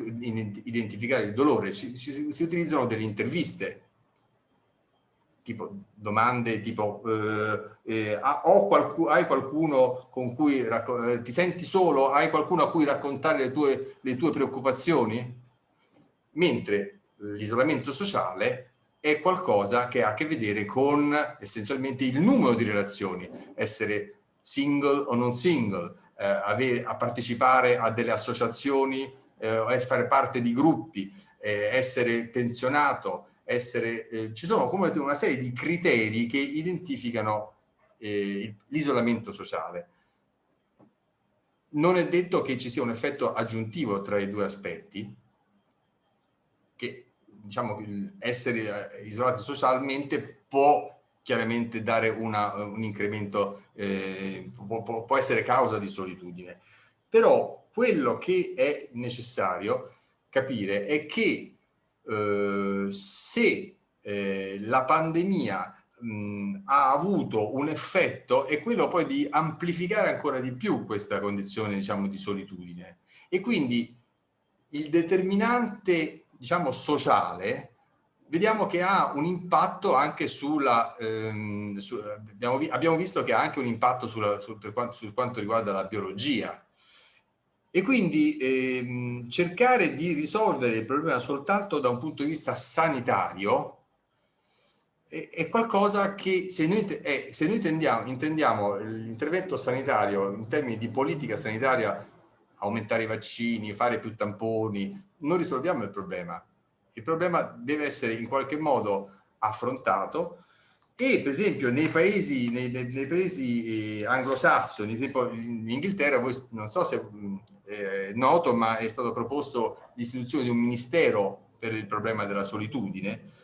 identificare il dolore, si, si, si utilizzano delle interviste, tipo domande tipo eh, eh, qualcu hai qualcuno con cui eh, ti senti solo, hai qualcuno a cui raccontare le tue, le tue preoccupazioni? Mentre l'isolamento sociale è qualcosa che ha a che vedere con essenzialmente il numero di relazioni, essere single o non single, eh, a partecipare a delle associazioni eh, fare parte di gruppi, eh, essere pensionato, essere, eh, ci sono come una serie di criteri che identificano eh, l'isolamento sociale. Non è detto che ci sia un effetto aggiuntivo tra i due aspetti, che diciamo essere eh, isolati socialmente può chiaramente dare una, un incremento, eh, può, può essere causa di solitudine. Però quello che è necessario capire è che eh, se eh, la pandemia mh, ha avuto un effetto è quello poi di amplificare ancora di più questa condizione diciamo di solitudine. E quindi il determinante diciamo sociale vediamo che ha un impatto anche sulla ehm, su, abbiamo, abbiamo, visto che ha anche un impatto sulla, su, quanto, su quanto riguarda la biologia e quindi ehm, cercare di risolvere il problema soltanto da un punto di vista sanitario è, è qualcosa che se noi, è, se noi intendiamo, intendiamo l'intervento sanitario in termini di politica sanitaria, aumentare i vaccini, fare più tamponi, non risolviamo il problema. Il problema deve essere in qualche modo affrontato e per esempio nei paesi, nei, nei paesi eh, anglosassoni, tipo in Inghilterra, voi non so se eh, noto, ma è stato proposto l'istituzione di un ministero per il problema della solitudine.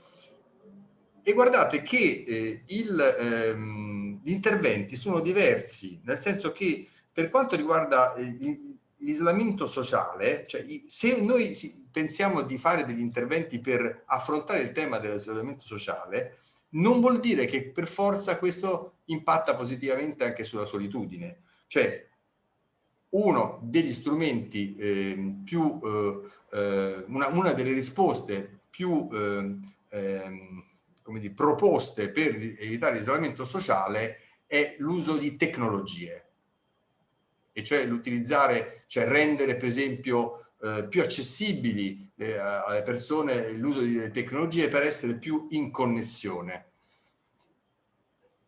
E guardate che eh, ehm, gli interventi sono diversi, nel senso che per quanto riguarda eh, l'isolamento sociale, cioè se noi pensiamo di fare degli interventi per affrontare il tema dell'isolamento sociale, non vuol dire che per forza questo impatta positivamente anche sulla solitudine. Cioè, uno degli strumenti eh, più, eh, una, una, delle risposte più ehm, ehm, come dire, proposte per evitare l'isolamento sociale è l'uso di tecnologie e cioè l'utilizzare, cioè rendere per esempio eh, più accessibili eh, alle persone l'uso di tecnologie per essere più in connessione.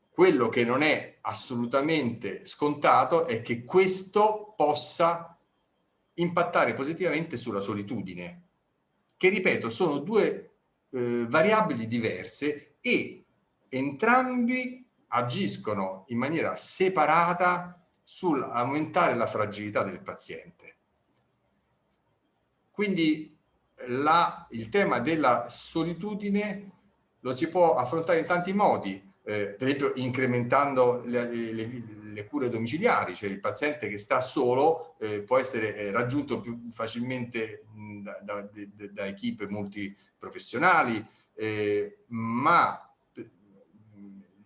Quello che non è assolutamente scontato è che questo possa impattare positivamente sulla solitudine, che ripeto sono due eh, variabili diverse e entrambi agiscono in maniera separata sull'aumentare la fragilità del paziente. Quindi la, il tema della solitudine lo si può affrontare in tanti modi, eh, per esempio incrementando le, le, le, cure domiciliari, cioè il paziente che sta solo eh, può essere eh, raggiunto più facilmente mh, da, da, da, da, equip multiprofessionali, eh, ma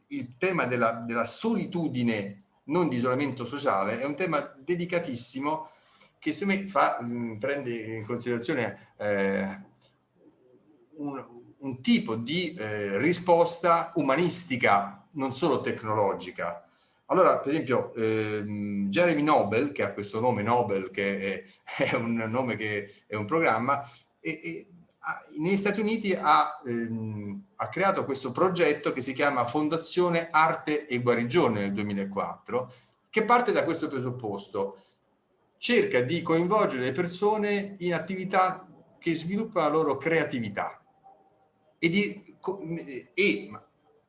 il tema della, della solitudine non di isolamento sociale è un tema dedicatissimo che se me fa, mh, prende in considerazione eh, un, un tipo di eh, risposta umanistica, non solo tecnologica. Allora, per esempio, ehm, Jeremy Nobel, che ha questo nome Nobel, che è, è un nome che è un programma, e, e, negli Stati Uniti ha, ehm, ha, creato questo progetto che si chiama Fondazione Arte e Guarigione nel 2004, che parte da questo presupposto. Cerca di coinvolgere le persone in attività che sviluppano la loro creatività e, di, e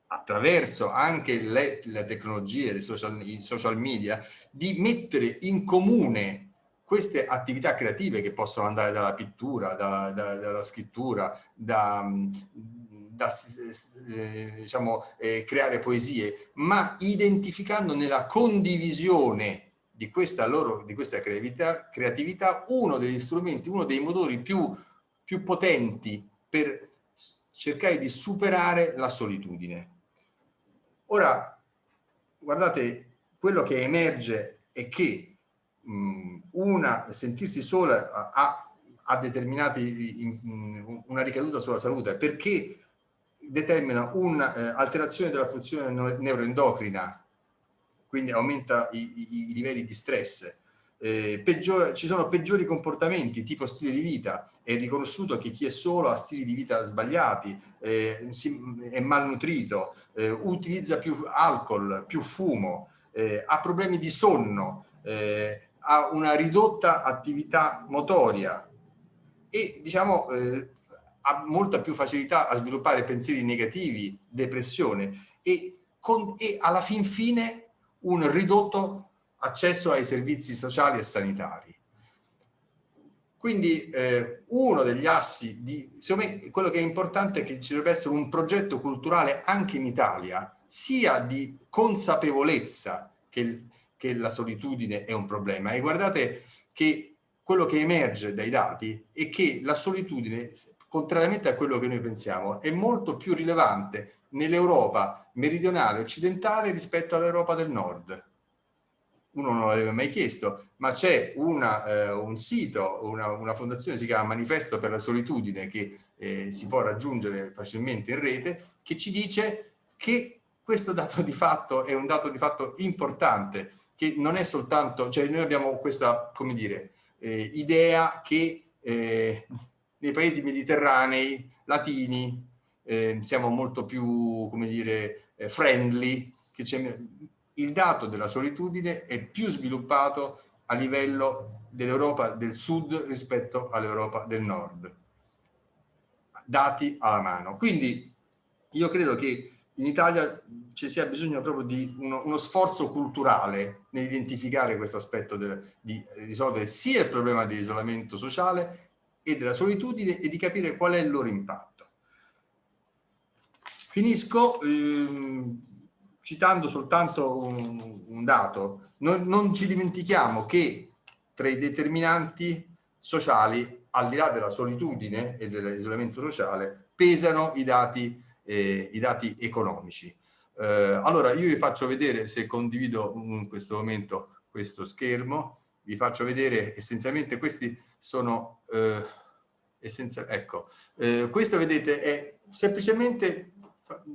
attraverso anche le, le tecnologie, le social, i social media, di mettere in comune queste attività creative che possono andare dalla pittura, dalla, dalla, dalla scrittura, da, da eh, diciamo, eh, creare poesie, ma identificando nella condivisione di questa, loro, di questa creatività, creatività, uno degli strumenti, uno dei motori più, più potenti per cercare di superare la solitudine. Ora, guardate, quello che emerge è che mh, una, sentirsi sola ha, ha determinati in, una ricaduta sulla salute perché determina un'alterazione eh, della funzione neuroendocrina, quindi aumenta i, i, i livelli di stress. Eh, peggiore, ci sono peggiori comportamenti tipo stile di vita, è riconosciuto che chi è solo ha stili di vita sbagliati, eh, si, è malnutrito, eh, utilizza più alcol, più fumo, eh, ha problemi di sonno, eh, ha una ridotta attività motoria e diciamo eh, ha molta più facilità a sviluppare pensieri negativi, depressione e, con, e alla fin fine un ridotto accesso ai servizi sociali e sanitari. Quindi eh, uno degli assi, di, secondo me quello che è importante è che ci dovrebbe essere un progetto culturale anche in Italia, sia di consapevolezza che, che la solitudine è un problema. E guardate che quello che emerge dai dati è che la solitudine contrariamente a quello che noi pensiamo, è molto più rilevante nell'Europa meridionale occidentale rispetto all'Europa del nord. Uno non l'aveva mai chiesto, ma c'è eh, un sito, una, una, fondazione si chiama Manifesto per la Solitudine che eh, si può raggiungere facilmente in rete, che ci dice che questo dato di fatto è un dato di fatto importante, che non è soltanto, cioè noi abbiamo questa, come dire, eh, idea che eh, nei paesi mediterranei, latini, eh, siamo molto più, come dire, eh, friendly, il dato della solitudine è più sviluppato a livello dell'Europa del sud rispetto all'Europa del nord. Dati alla mano. Quindi io credo che in Italia ci sia bisogno proprio di uno, uno sforzo culturale nell'identificare questo aspetto del, di risolvere sia il problema dell'isolamento sociale e della solitudine e di capire qual è il loro impatto. Finisco ehm, citando soltanto un, un dato. Non, non, ci dimentichiamo che tra i determinanti sociali, al di là della solitudine e dell'isolamento sociale, pesano i dati, eh, i dati economici. Eh, allora, io vi faccio vedere, se condivido in questo momento questo schermo, vi faccio vedere essenzialmente questi sono eh, essenziali. Ecco, eh, questo vedete è semplicemente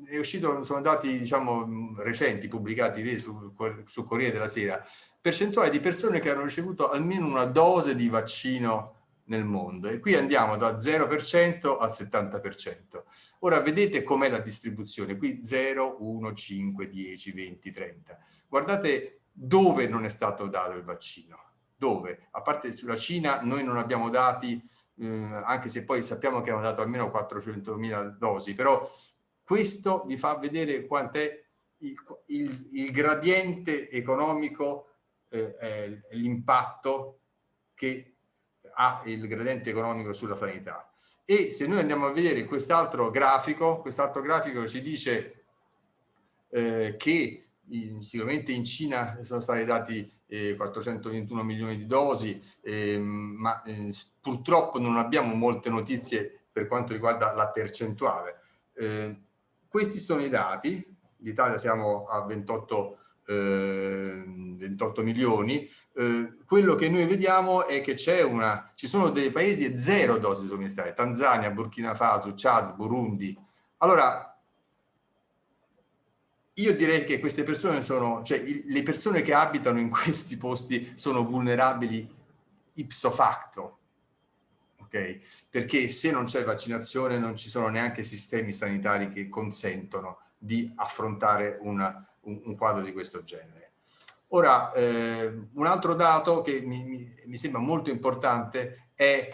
è uscito, sono dati diciamo recenti pubblicati su, su Corriere della Sera, percentuale di persone che hanno ricevuto almeno una dose di vaccino nel mondo e qui andiamo da 0% al 70%. Ora vedete com'è la distribuzione, qui 0, 1, 5, 10, 20, 30. Guardate dove non è stato dato il vaccino dove? A parte sulla Cina noi non abbiamo dati, eh, anche se poi sappiamo che hanno dato almeno 400.000 dosi, però questo vi fa vedere quant'è il, il, il, gradiente economico, eh, l'impatto che ha il gradiente economico sulla sanità. E se noi andiamo a vedere quest'altro grafico, quest'altro grafico ci dice eh, che in, sicuramente in Cina sono stati dati eh, 421 milioni di dosi, eh, ma eh, purtroppo non abbiamo molte notizie per quanto riguarda la percentuale. Questi sono i dati, l'Italia siamo a 28, 28 eh, milioni, eh, quello che noi vediamo è che c'è una, ci sono dei paesi e zero dosi somministrate, Tanzania, Burkina Faso, Chad, Burundi. Allora, io direi che queste persone sono, cioè le persone che abitano in questi posti sono vulnerabili ipso facto, ok? Perché se non c'è vaccinazione non ci sono neanche sistemi sanitari che consentono di affrontare una, un, un, quadro di questo genere. Ora, eh, un altro dato che mi, mi, mi sembra molto importante è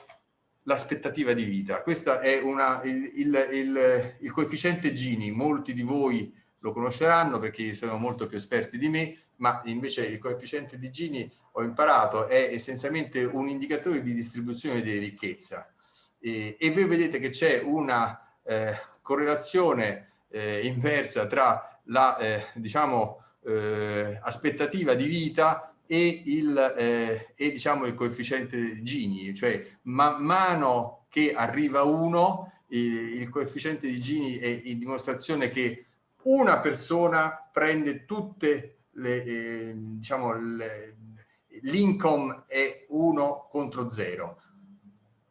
l'aspettativa di vita. Questo è una, il, il, il, il, coefficiente Gini, molti di voi lo conosceranno perché sono molto più esperti di me, ma invece il coefficiente di Gini ho imparato è essenzialmente un indicatore di distribuzione di ricchezza. E, e voi vedete che c'è una eh, correlazione eh, inversa tra la eh, diciamo eh, aspettativa di vita e il, eh, e, diciamo, il coefficiente Gini, cioè man mano che arriva uno il, il coefficiente di Gini è in dimostrazione che una persona prende tutte le, eh, diciamo, l'income è 1 contro 0.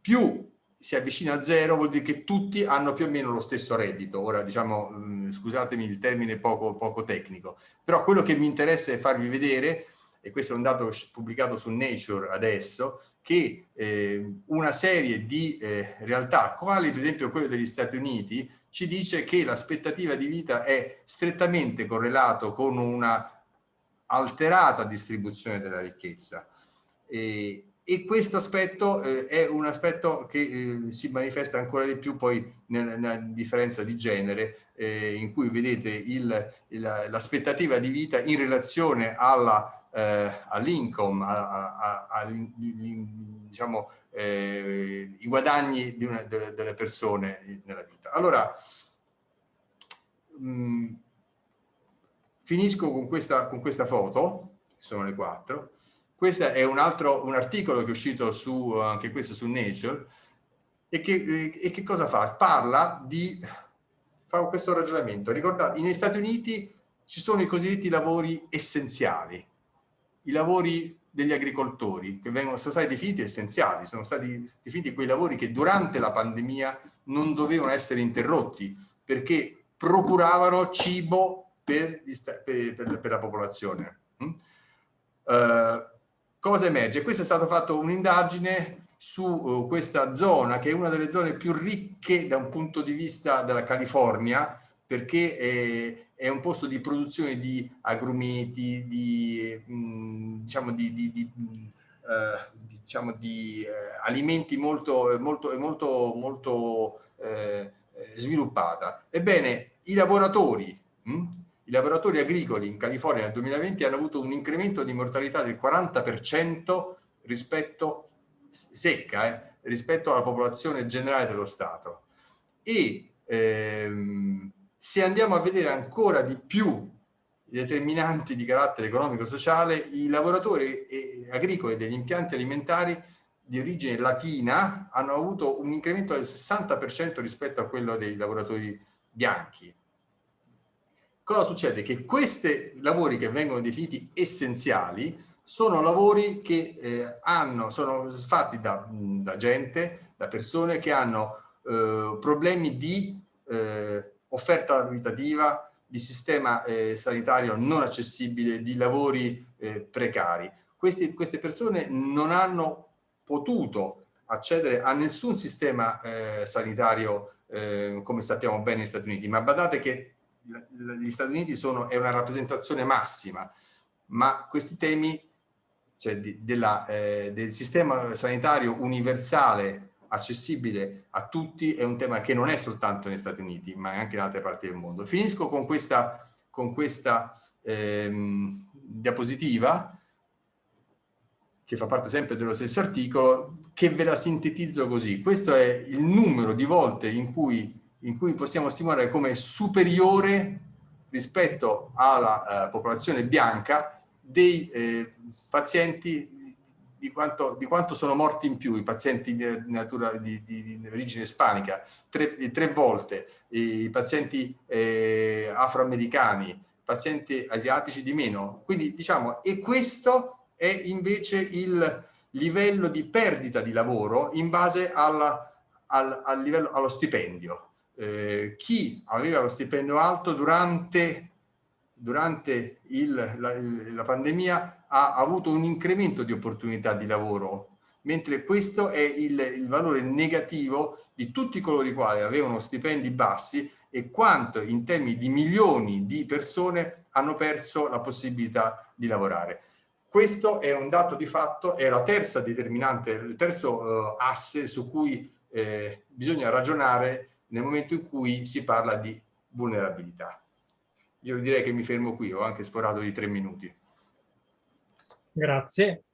Più si avvicina a zero vuol dire che tutti hanno più o meno lo stesso reddito. Ora, diciamo, mh, scusatemi il termine poco, poco tecnico, però quello che mi interessa è farvi vedere e questo è un dato pubblicato su Nature adesso, che eh, una serie di eh, realtà, quali per esempio quelle degli Stati Uniti, ci dice che l'aspettativa di vita è strettamente correlato con una alterata distribuzione della ricchezza. E, e questo aspetto eh, è un aspetto che eh, si manifesta ancora di più poi nella, nella differenza di genere eh, in cui vedete l'aspettativa di vita in relazione eh, all'income, a, a, a, diciamo, eh, i guadagni una, delle, delle, persone nella vita. Allora, mh, mm, finisco con questa, con questa foto, sono le quattro. Questo è un altro un articolo che è uscito su, anche questo su Nature, e che, e che cosa fa? Parla di, fa questo ragionamento. Ricordate, negli Stati Uniti ci sono i cosiddetti lavori essenziali, i lavori degli agricoltori che vengono, sono stati definiti essenziali, sono stati definiti quei lavori che durante la pandemia non dovevano essere interrotti perché procuravano cibo per, per, per, per la popolazione. Uh, cosa emerge? Questa è stata fatta un'indagine su uh, questa zona che è una delle zone più ricche da un punto di vista della California perché è, è un posto di produzione di agrumeti, di, mh, mm, diciamo di, di, di uh, diciamo di uh, alimenti molto, molto, molto, molto uh, sviluppata. Ebbene, i lavoratori, mh, hm, i lavoratori agricoli in California nel 2020 hanno avuto un incremento di mortalità del 40% rispetto, secca, eh, rispetto alla popolazione generale dello Stato. E ehm, se andiamo a vedere ancora di più i determinanti di carattere economico-sociale, i lavoratori agricoli degli impianti alimentari di origine latina hanno avuto un incremento del 60% rispetto a quello dei lavoratori bianchi. Cosa succede? Che questi lavori che vengono definiti essenziali sono lavori che eh, hanno, sono fatti da, da, gente, da persone che hanno eh, problemi di eh, offerta abitativa, di sistema eh, sanitario non accessibile, di lavori eh, precari. Questi, queste persone non hanno potuto accedere a nessun sistema eh, sanitario come sappiamo bene negli Stati Uniti, ma badate che gli Stati Uniti sono, è una rappresentazione massima, ma questi temi cioè di, della, eh, del sistema sanitario universale accessibile a tutti è un tema che non è soltanto negli Stati Uniti ma anche in altre parti del mondo. Finisco con questa, con questa ehm, diapositiva che fa parte sempre dello stesso articolo che ve la sintetizzo così. Questo è il numero di volte in cui, in cui possiamo stimolare come superiore rispetto alla eh, popolazione bianca dei eh, pazienti di quanto, di quanto, sono morti in più i pazienti di, natura, di, di, origine ispanica, tre, tre, volte, i pazienti eh, afroamericani, pazienti asiatici di meno. Quindi diciamo, e questo è invece il livello di perdita di lavoro in base alla, al, al livello, allo stipendio. Eh, chi aveva lo stipendio alto durante durante il, la, la, pandemia ha avuto un incremento di opportunità di lavoro, mentre questo è il, il valore negativo di tutti coloro i quali avevano stipendi bassi e quanto in termini di milioni di persone hanno perso la possibilità di lavorare. questo è un dato di fatto, è la terza determinante, il terzo eh, asse su cui eh, bisogna ragionare nel momento in cui si parla di vulnerabilità. Io direi che mi fermo qui, ho anche sforato di tre minuti. Grazie.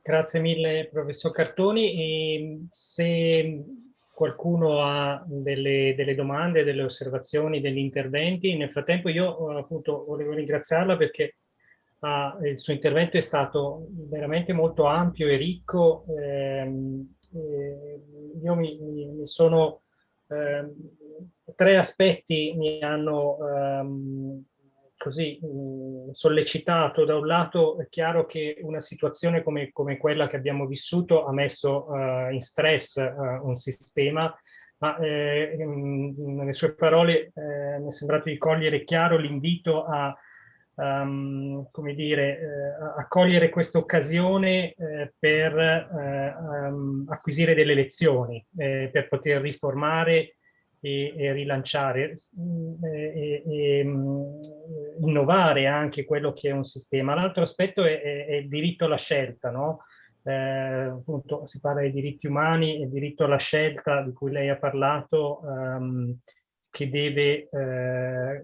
Grazie mille professor Cartoni. E se qualcuno ha delle, delle, domande, delle osservazioni, degli interventi, nel frattempo io appunto volevo ringraziarla perché ah, il suo intervento è stato veramente molto ampio e ricco. Eh, eh, io mi, mi, mi sono... Eh, tre aspetti mi hanno ehm, così mh, sollecitato. Da un lato è chiaro che una situazione come, come quella che abbiamo vissuto ha messo uh, in stress uh, un sistema, ma eh, nelle sue parole eh, mi è sembrato di cogliere chiaro l'invito a, um, come dire, eh, a cogliere questa occasione eh, per um, acquisire delle lezioni, per poter riformare e, e rilanciare mm, e, e, mm, innovare anche quello che è un sistema. L'altro aspetto è, è, è, il diritto alla scelta, no? Eh, appunto si parla di diritti umani e diritto alla scelta di cui lei ha parlato ehm, che deve eh,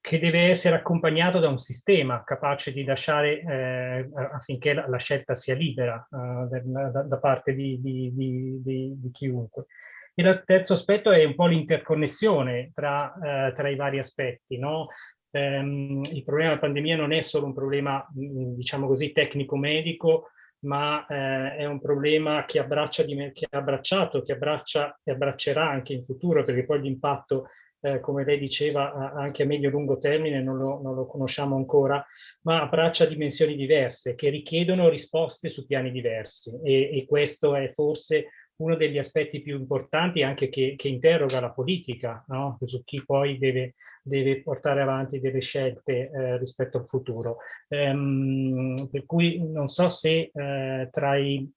che deve essere accompagnato da un sistema capace di lasciare eh, affinché la, la, scelta sia libera eh, da, da, parte di, di, di, di chiunque. Il terzo aspetto è un po' l'interconnessione tra, eh, tra, i vari aspetti. No? Ehm, il problema della pandemia non è solo un problema, mm, diciamo così, tecnico-medico, ma eh, è un problema che, abbraccia che ha abbracciato, che abbraccia e abbraccerà anche in futuro, perché poi l'impatto, eh, come lei diceva, anche a medio-lungo termine non lo, non lo, conosciamo ancora, ma abbraccia dimensioni diverse che richiedono risposte su piani diversi e, e questo è forse uno degli aspetti più importanti anche che, che interroga la politica, no? su chi poi deve, deve, portare avanti delle scelte eh, rispetto al futuro. Ehm, per cui non so se eh, tra, i,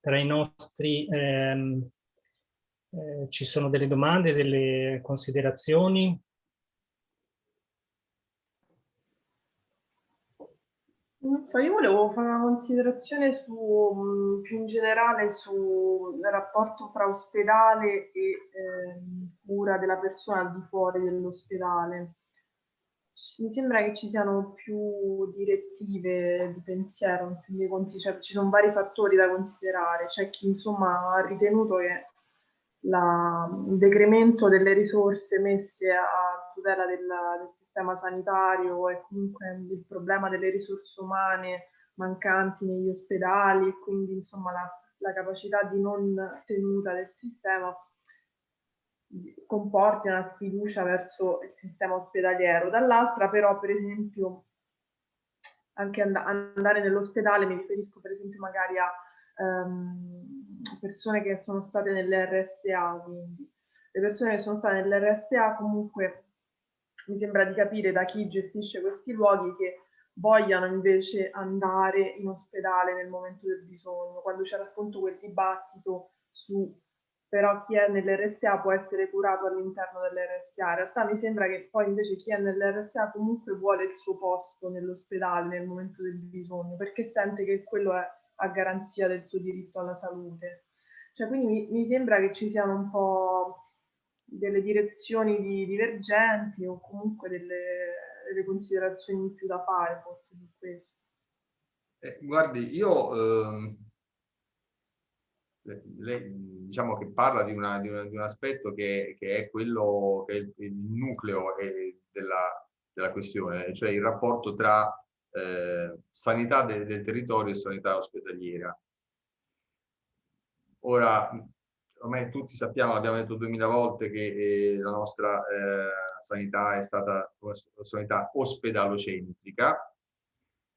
tra, i, nostri ehm, eh, ci sono delle domande, delle considerazioni. Non so, io volevo fare una considerazione su, più in generale sul rapporto fra ospedale e eh, cura della persona al di fuori dell'ospedale. Mi sembra che ci siano più direttive di pensiero, in fin dei conti, cioè ci sono vari fattori da considerare. C'è chi insomma ha ritenuto che la, il decremento delle risorse messe a tutela del, del sistema sanitario e comunque il problema delle risorse umane mancanti negli ospedali e quindi insomma la, la capacità di non tenuta del sistema comporti una sfiducia verso il sistema ospedaliero. Dall'altra però per esempio anche and andare nell'ospedale, mi riferisco per esempio magari a um, persone che sono state nell'RSA, quindi le persone che sono state nell'RSA comunque mi sembra di capire da chi gestisce questi luoghi che vogliano invece andare in ospedale nel momento del bisogno, quando c'era appunto quel dibattito su però chi è nell'RSA può essere curato all'interno dell'RSA. In realtà mi sembra che poi invece chi è nell'RSA comunque vuole il suo posto nell'ospedale nel momento del bisogno, perché sente che quello è a garanzia del suo diritto alla salute. Cioè, quindi mi, mi sembra che ci siano un po' delle direzioni di, divergenti o comunque delle, delle, considerazioni in più da fare forse su questo. Eh, guardi, io eh, lei diciamo che parla di, una, di, una, di un aspetto che, che, è quello che è il, il nucleo della, della, questione, cioè il rapporto tra eh, sanità del, del territorio e sanità ospedaliera. Ora, ormai tutti sappiamo, l'abbiamo detto duemila volte, che eh, la nostra eh, sanità è stata una sanità ospedalocentrica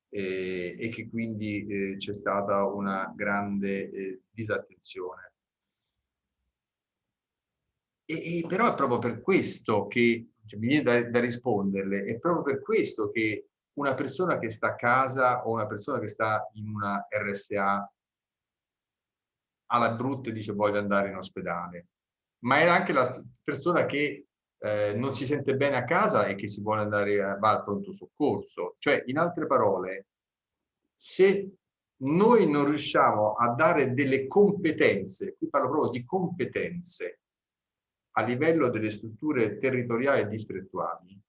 eh, e che quindi eh, c'è stata una grande eh, disattenzione. E, e, però è proprio per questo che, cioè, mi viene da, da risponderle, è proprio per questo che una persona che sta a casa o una persona che sta in una RSA alla brutta e dice voglio andare in ospedale, ma era anche la persona che eh, non si sente bene a casa e che si vuole andare a, va al pronto soccorso. Cioè, in altre parole, se noi non riusciamo a dare delle competenze, qui parlo proprio di competenze, a livello delle strutture territoriali e distrettuali,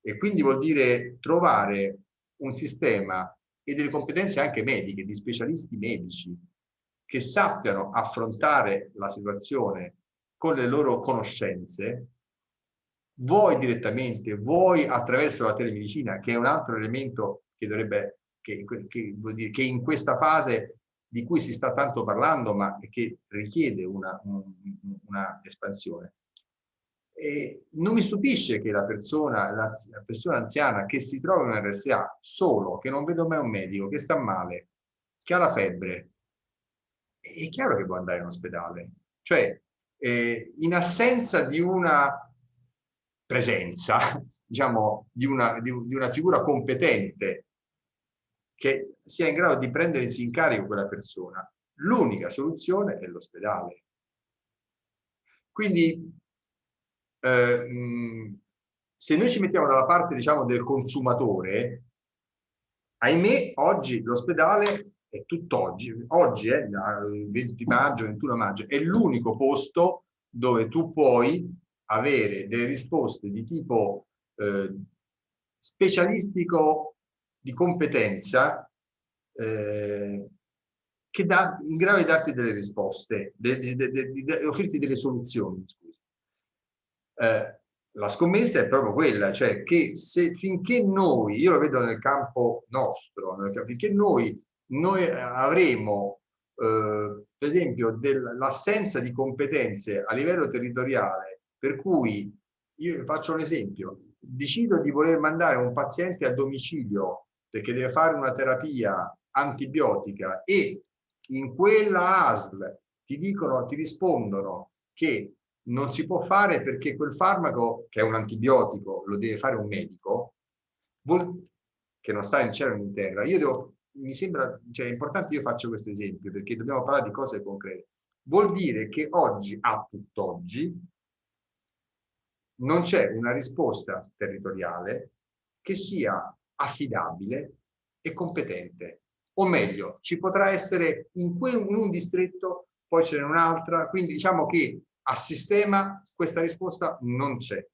e quindi vuol dire trovare un sistema e delle competenze anche mediche, di specialisti medici, che sappiano affrontare la situazione con le loro conoscenze, vuoi direttamente, vuoi attraverso la telemedicina, che è un altro elemento che dovrebbe, che, che, dire, che in questa fase di cui si sta tanto parlando, ma che richiede una, una espansione. E non mi stupisce che la persona, la, la persona anziana che si trova in un RSA solo, che non vedo mai un medico, che sta male, che ha la febbre, è chiaro che può andare in ospedale. Cioè, eh, in assenza di una presenza, diciamo, di una, di, di una figura competente che sia in grado di prendersi in carico quella persona, l'unica soluzione è l'ospedale. Quindi, eh, se noi ci mettiamo dalla parte, diciamo, del consumatore, ahimè, oggi l'ospedale è tutt'oggi, oggi, eh, 20 maggio, 21 maggio, è l'unico posto dove tu puoi avere delle risposte di tipo eh, specialistico di competenza eh, che dà in grado di darti delle risposte, di, di, di, di offrirti delle soluzioni. Eh, la scommessa è proprio quella, cioè che se finché noi, io lo vedo nel campo nostro, finché noi noi eh, avremo eh, per esempio l'assenza di competenze a livello territoriale per cui io faccio un esempio. Decido di voler mandare un paziente a domicilio perché deve fare una terapia antibiotica e in quella ASL ti dicono, ti rispondono che non si può fare perché quel farmaco, che è un antibiotico, lo deve fare un medico, che non sta in cielo né in terra, io devo mi sembra, cioè importante io faccio questo esempio perché dobbiamo parlare di cose concrete. Vuol dire che oggi, a tutt'oggi, non c'è una risposta territoriale che sia affidabile e competente. O meglio, ci potrà essere in, in un distretto, poi ce n'è un'altra, quindi diciamo che a sistema questa risposta non c'è.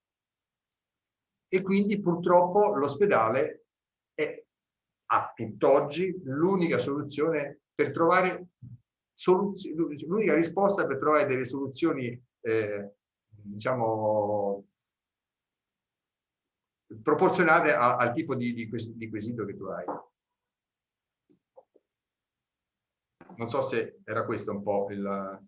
E quindi purtroppo l'ospedale è a tutt'oggi l'unica soluzione per trovare l'unica risposta per trovare delle soluzioni eh, diciamo proporzionate a, al tipo di, di, di quesito che tu hai. Non so se era questo un po' il...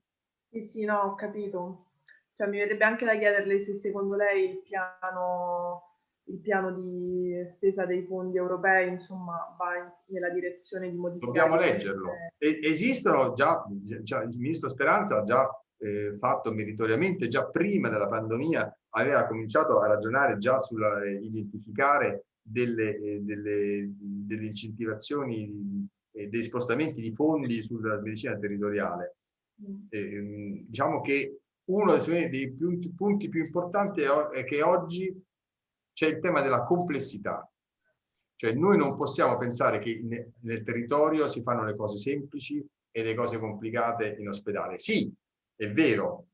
Sì, sì, no, ho capito. Cioè, mi verrebbe anche da chiederle se secondo lei il piano il piano di spesa dei fondi europei insomma va in, nella direzione di modificare. Dobbiamo leggerlo. E, esistono già, già, il ministro Speranza ha già eh, fatto meritoriamente, già prima della pandemia aveva cominciato a ragionare già sull'identificare eh, delle, eh, delle, delle, incentivazioni e eh, dei spostamenti di fondi sulla medicina territoriale. Mm. diciamo che uno dei, dei punti, punti più importanti è, è che oggi c'è il tema della complessità. Cioè noi non possiamo pensare che nel, territorio si fanno le cose semplici e le cose complicate in ospedale. Sì, è vero,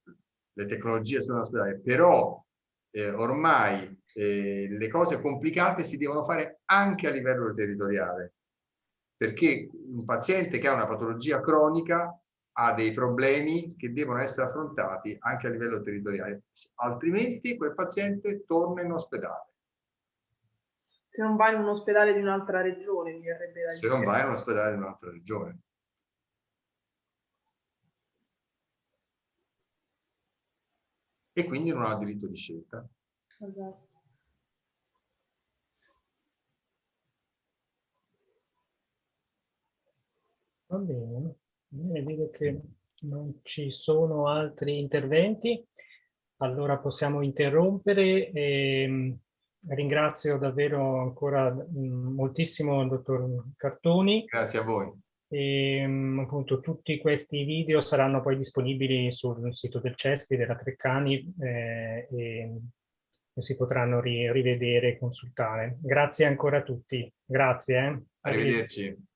le tecnologie sono in ospedale, però eh, ormai eh, le cose complicate si devono fare anche a livello territoriale, perché un paziente che ha una patologia cronica ha dei problemi che devono essere affrontati anche a livello territoriale, altrimenti quel paziente torna in ospedale se non vai in un ospedale di un'altra regione, mi verrebbe da Se non vai in un ospedale di un'altra regione. E quindi non ha diritto di scelta. Esatto. Va bene, bene, vedo che non ci sono altri interventi, allora possiamo interrompere. E ehm, Ringrazio davvero ancora moltissimo il dottor Cartoni. Grazie a voi. E, appunto tutti questi video saranno poi disponibili sul sito del CESPI, della Treccani, eh, e si potranno ri rivedere e consultare. Grazie ancora a tutti. Grazie. Eh. Arrivederci.